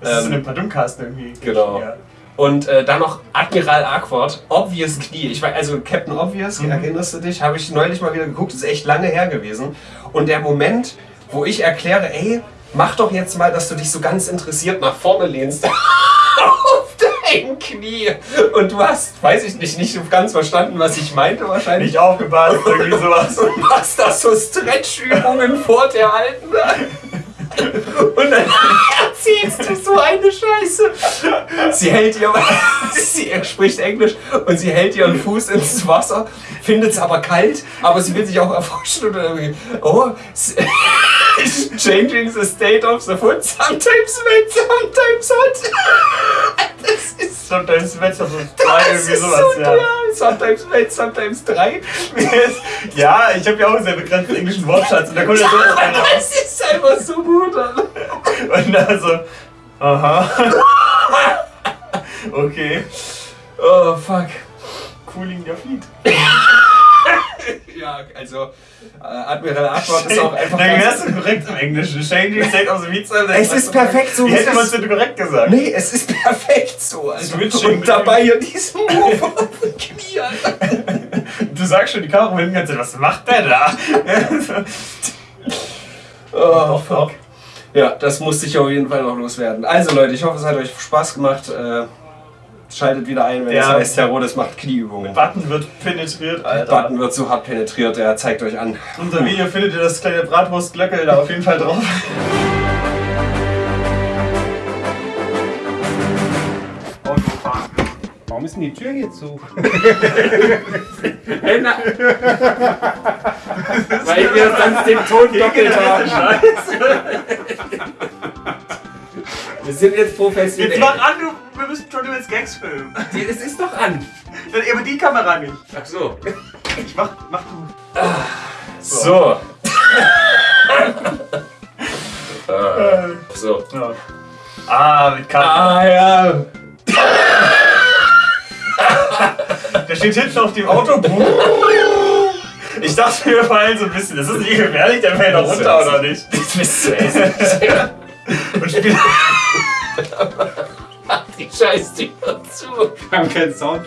Das ist Ähm, in einem Padumcast irgendwie. Genau. Ja. Und äh, dann noch Admiral Arquard, Obvious Knie. Ich weiß, also Captain Obvious, erinnerst du dich? Habe ich neulich mal wieder geguckt, ist echt lange her gewesen. Und der Moment, wo ich erkläre, ey, mach doch jetzt mal, dass du dich so ganz interessiert nach vorne lehnst. auf dein Knie. Und du hast, weiß ich nicht, nicht ganz verstanden, was ich meinte wahrscheinlich. Nicht aufgepasst, irgendwie sowas. Und machst da so Stretchübungen vor der Alten. Und dann erzählst du so eine Scheiße. Sie hält ihr, sie spricht Englisch und sie hält ihren Fuß ins Wasser, findet es aber kalt, aber sie will sich auch erforschen und irgendwie, oh, changing the state of the foot, sometimes wet, sometimes hot. Das ist Sometimes Wetter so das drei, irgendwie ist sowas, so, ja. Sometimes wet, sometimes drei. ja, ich habe ja auch einen sehr begrenzten englischen Wortschatz und da kommt ja so Ja, einer das ist einfach so gut. Alter. Und dann so, aha. okay. Oh, fuck. Cooling der Fleet. Ja, also äh, Admiral Arquard ist auch einfach Dann ganz- wärst du korrekt im Englischen. Changing state of the Meat Es ist perfekt so, Wie hätte man es ist. denn korrekt gesagt? Nee, es ist perfekt so. Also, Switching und dabei hier diesen Move auf dem Knie. Du sagst schon, die Kamera die ganze was macht der da? Oh, fuck. Ja, das musste ich auf jeden Fall noch loswerden. Also Leute, ich hoffe, es hat euch Spaß gemacht. Äh, schaltet wieder ein, wenn es Ja. heißt, Herr Rodes macht Knieübungen. Button wird penetriert, Alter. Button wird so hart penetriert, er zeigt euch an. Unter Video findet ihr das kleine Bratwurstglöckel da auf jeden Fall drauf. Warum ist denn die Tür hier zu? Hey, na. Weil wir sonst den Ton doppelt haben. Wir sind jetzt professionell. Jetzt mach an, du, Gags filmen. Es ist doch an. Dann aber die Kamera nicht. Ach so. Ich mach, mach du. So. Äh, so. Ja. Ah, mit Karte. Ah ja. Der steht hinten auf dem Autobuch. Ich dachte, wir fallen so ein bisschen. Das ist nicht gefährlich, der fällt doch runter, oder nicht? Das echt. Und spielt. Die Scheißtür zu. Wir haben keinen Sound.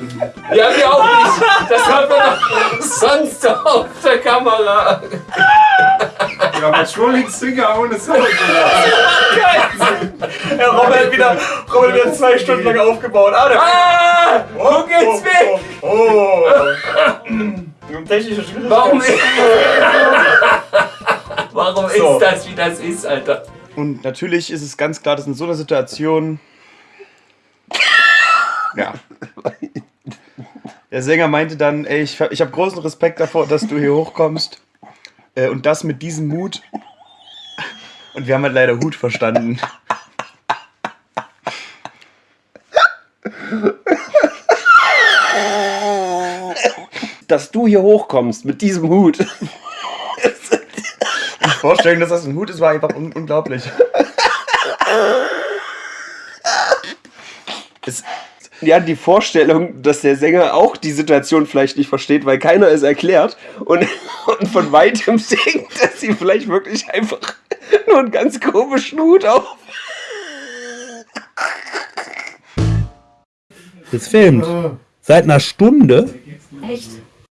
Ja, wir auch nicht. Das hört man doch sonst auf der Kamera. Ja, aber Trolling Singer ohne Sound. Ja, Robert hat wieder, Robert hat wieder zwei Stunden lang aufgebaut. Ah, der Ah! Wo geht's weg? Oh! oh. Technische Schwierigkeiten. Warum ist, Warum So. ist das, wie das ist, Alter? Und natürlich ist es ganz klar, dass in so einer Situation. Ja. Der Sänger meinte dann, ey, ich, ich habe großen Respekt davor, dass du hier hochkommst. Äh, und das mit diesem Mut. Und wir haben halt leider Hut verstanden. Dass du hier hochkommst mit diesem Hut. Die Vorstellung, dass das ein Hut ist, war einfach un unglaublich. Es, Ja, die Vorstellung, dass der Sänger auch die Situation vielleicht nicht versteht, weil keiner es erklärt und, und von weitem singt, dass sie vielleicht wirklich einfach nur einen ganz komischen Hut auf. Es filmt. Seit einer Stunde. Echt?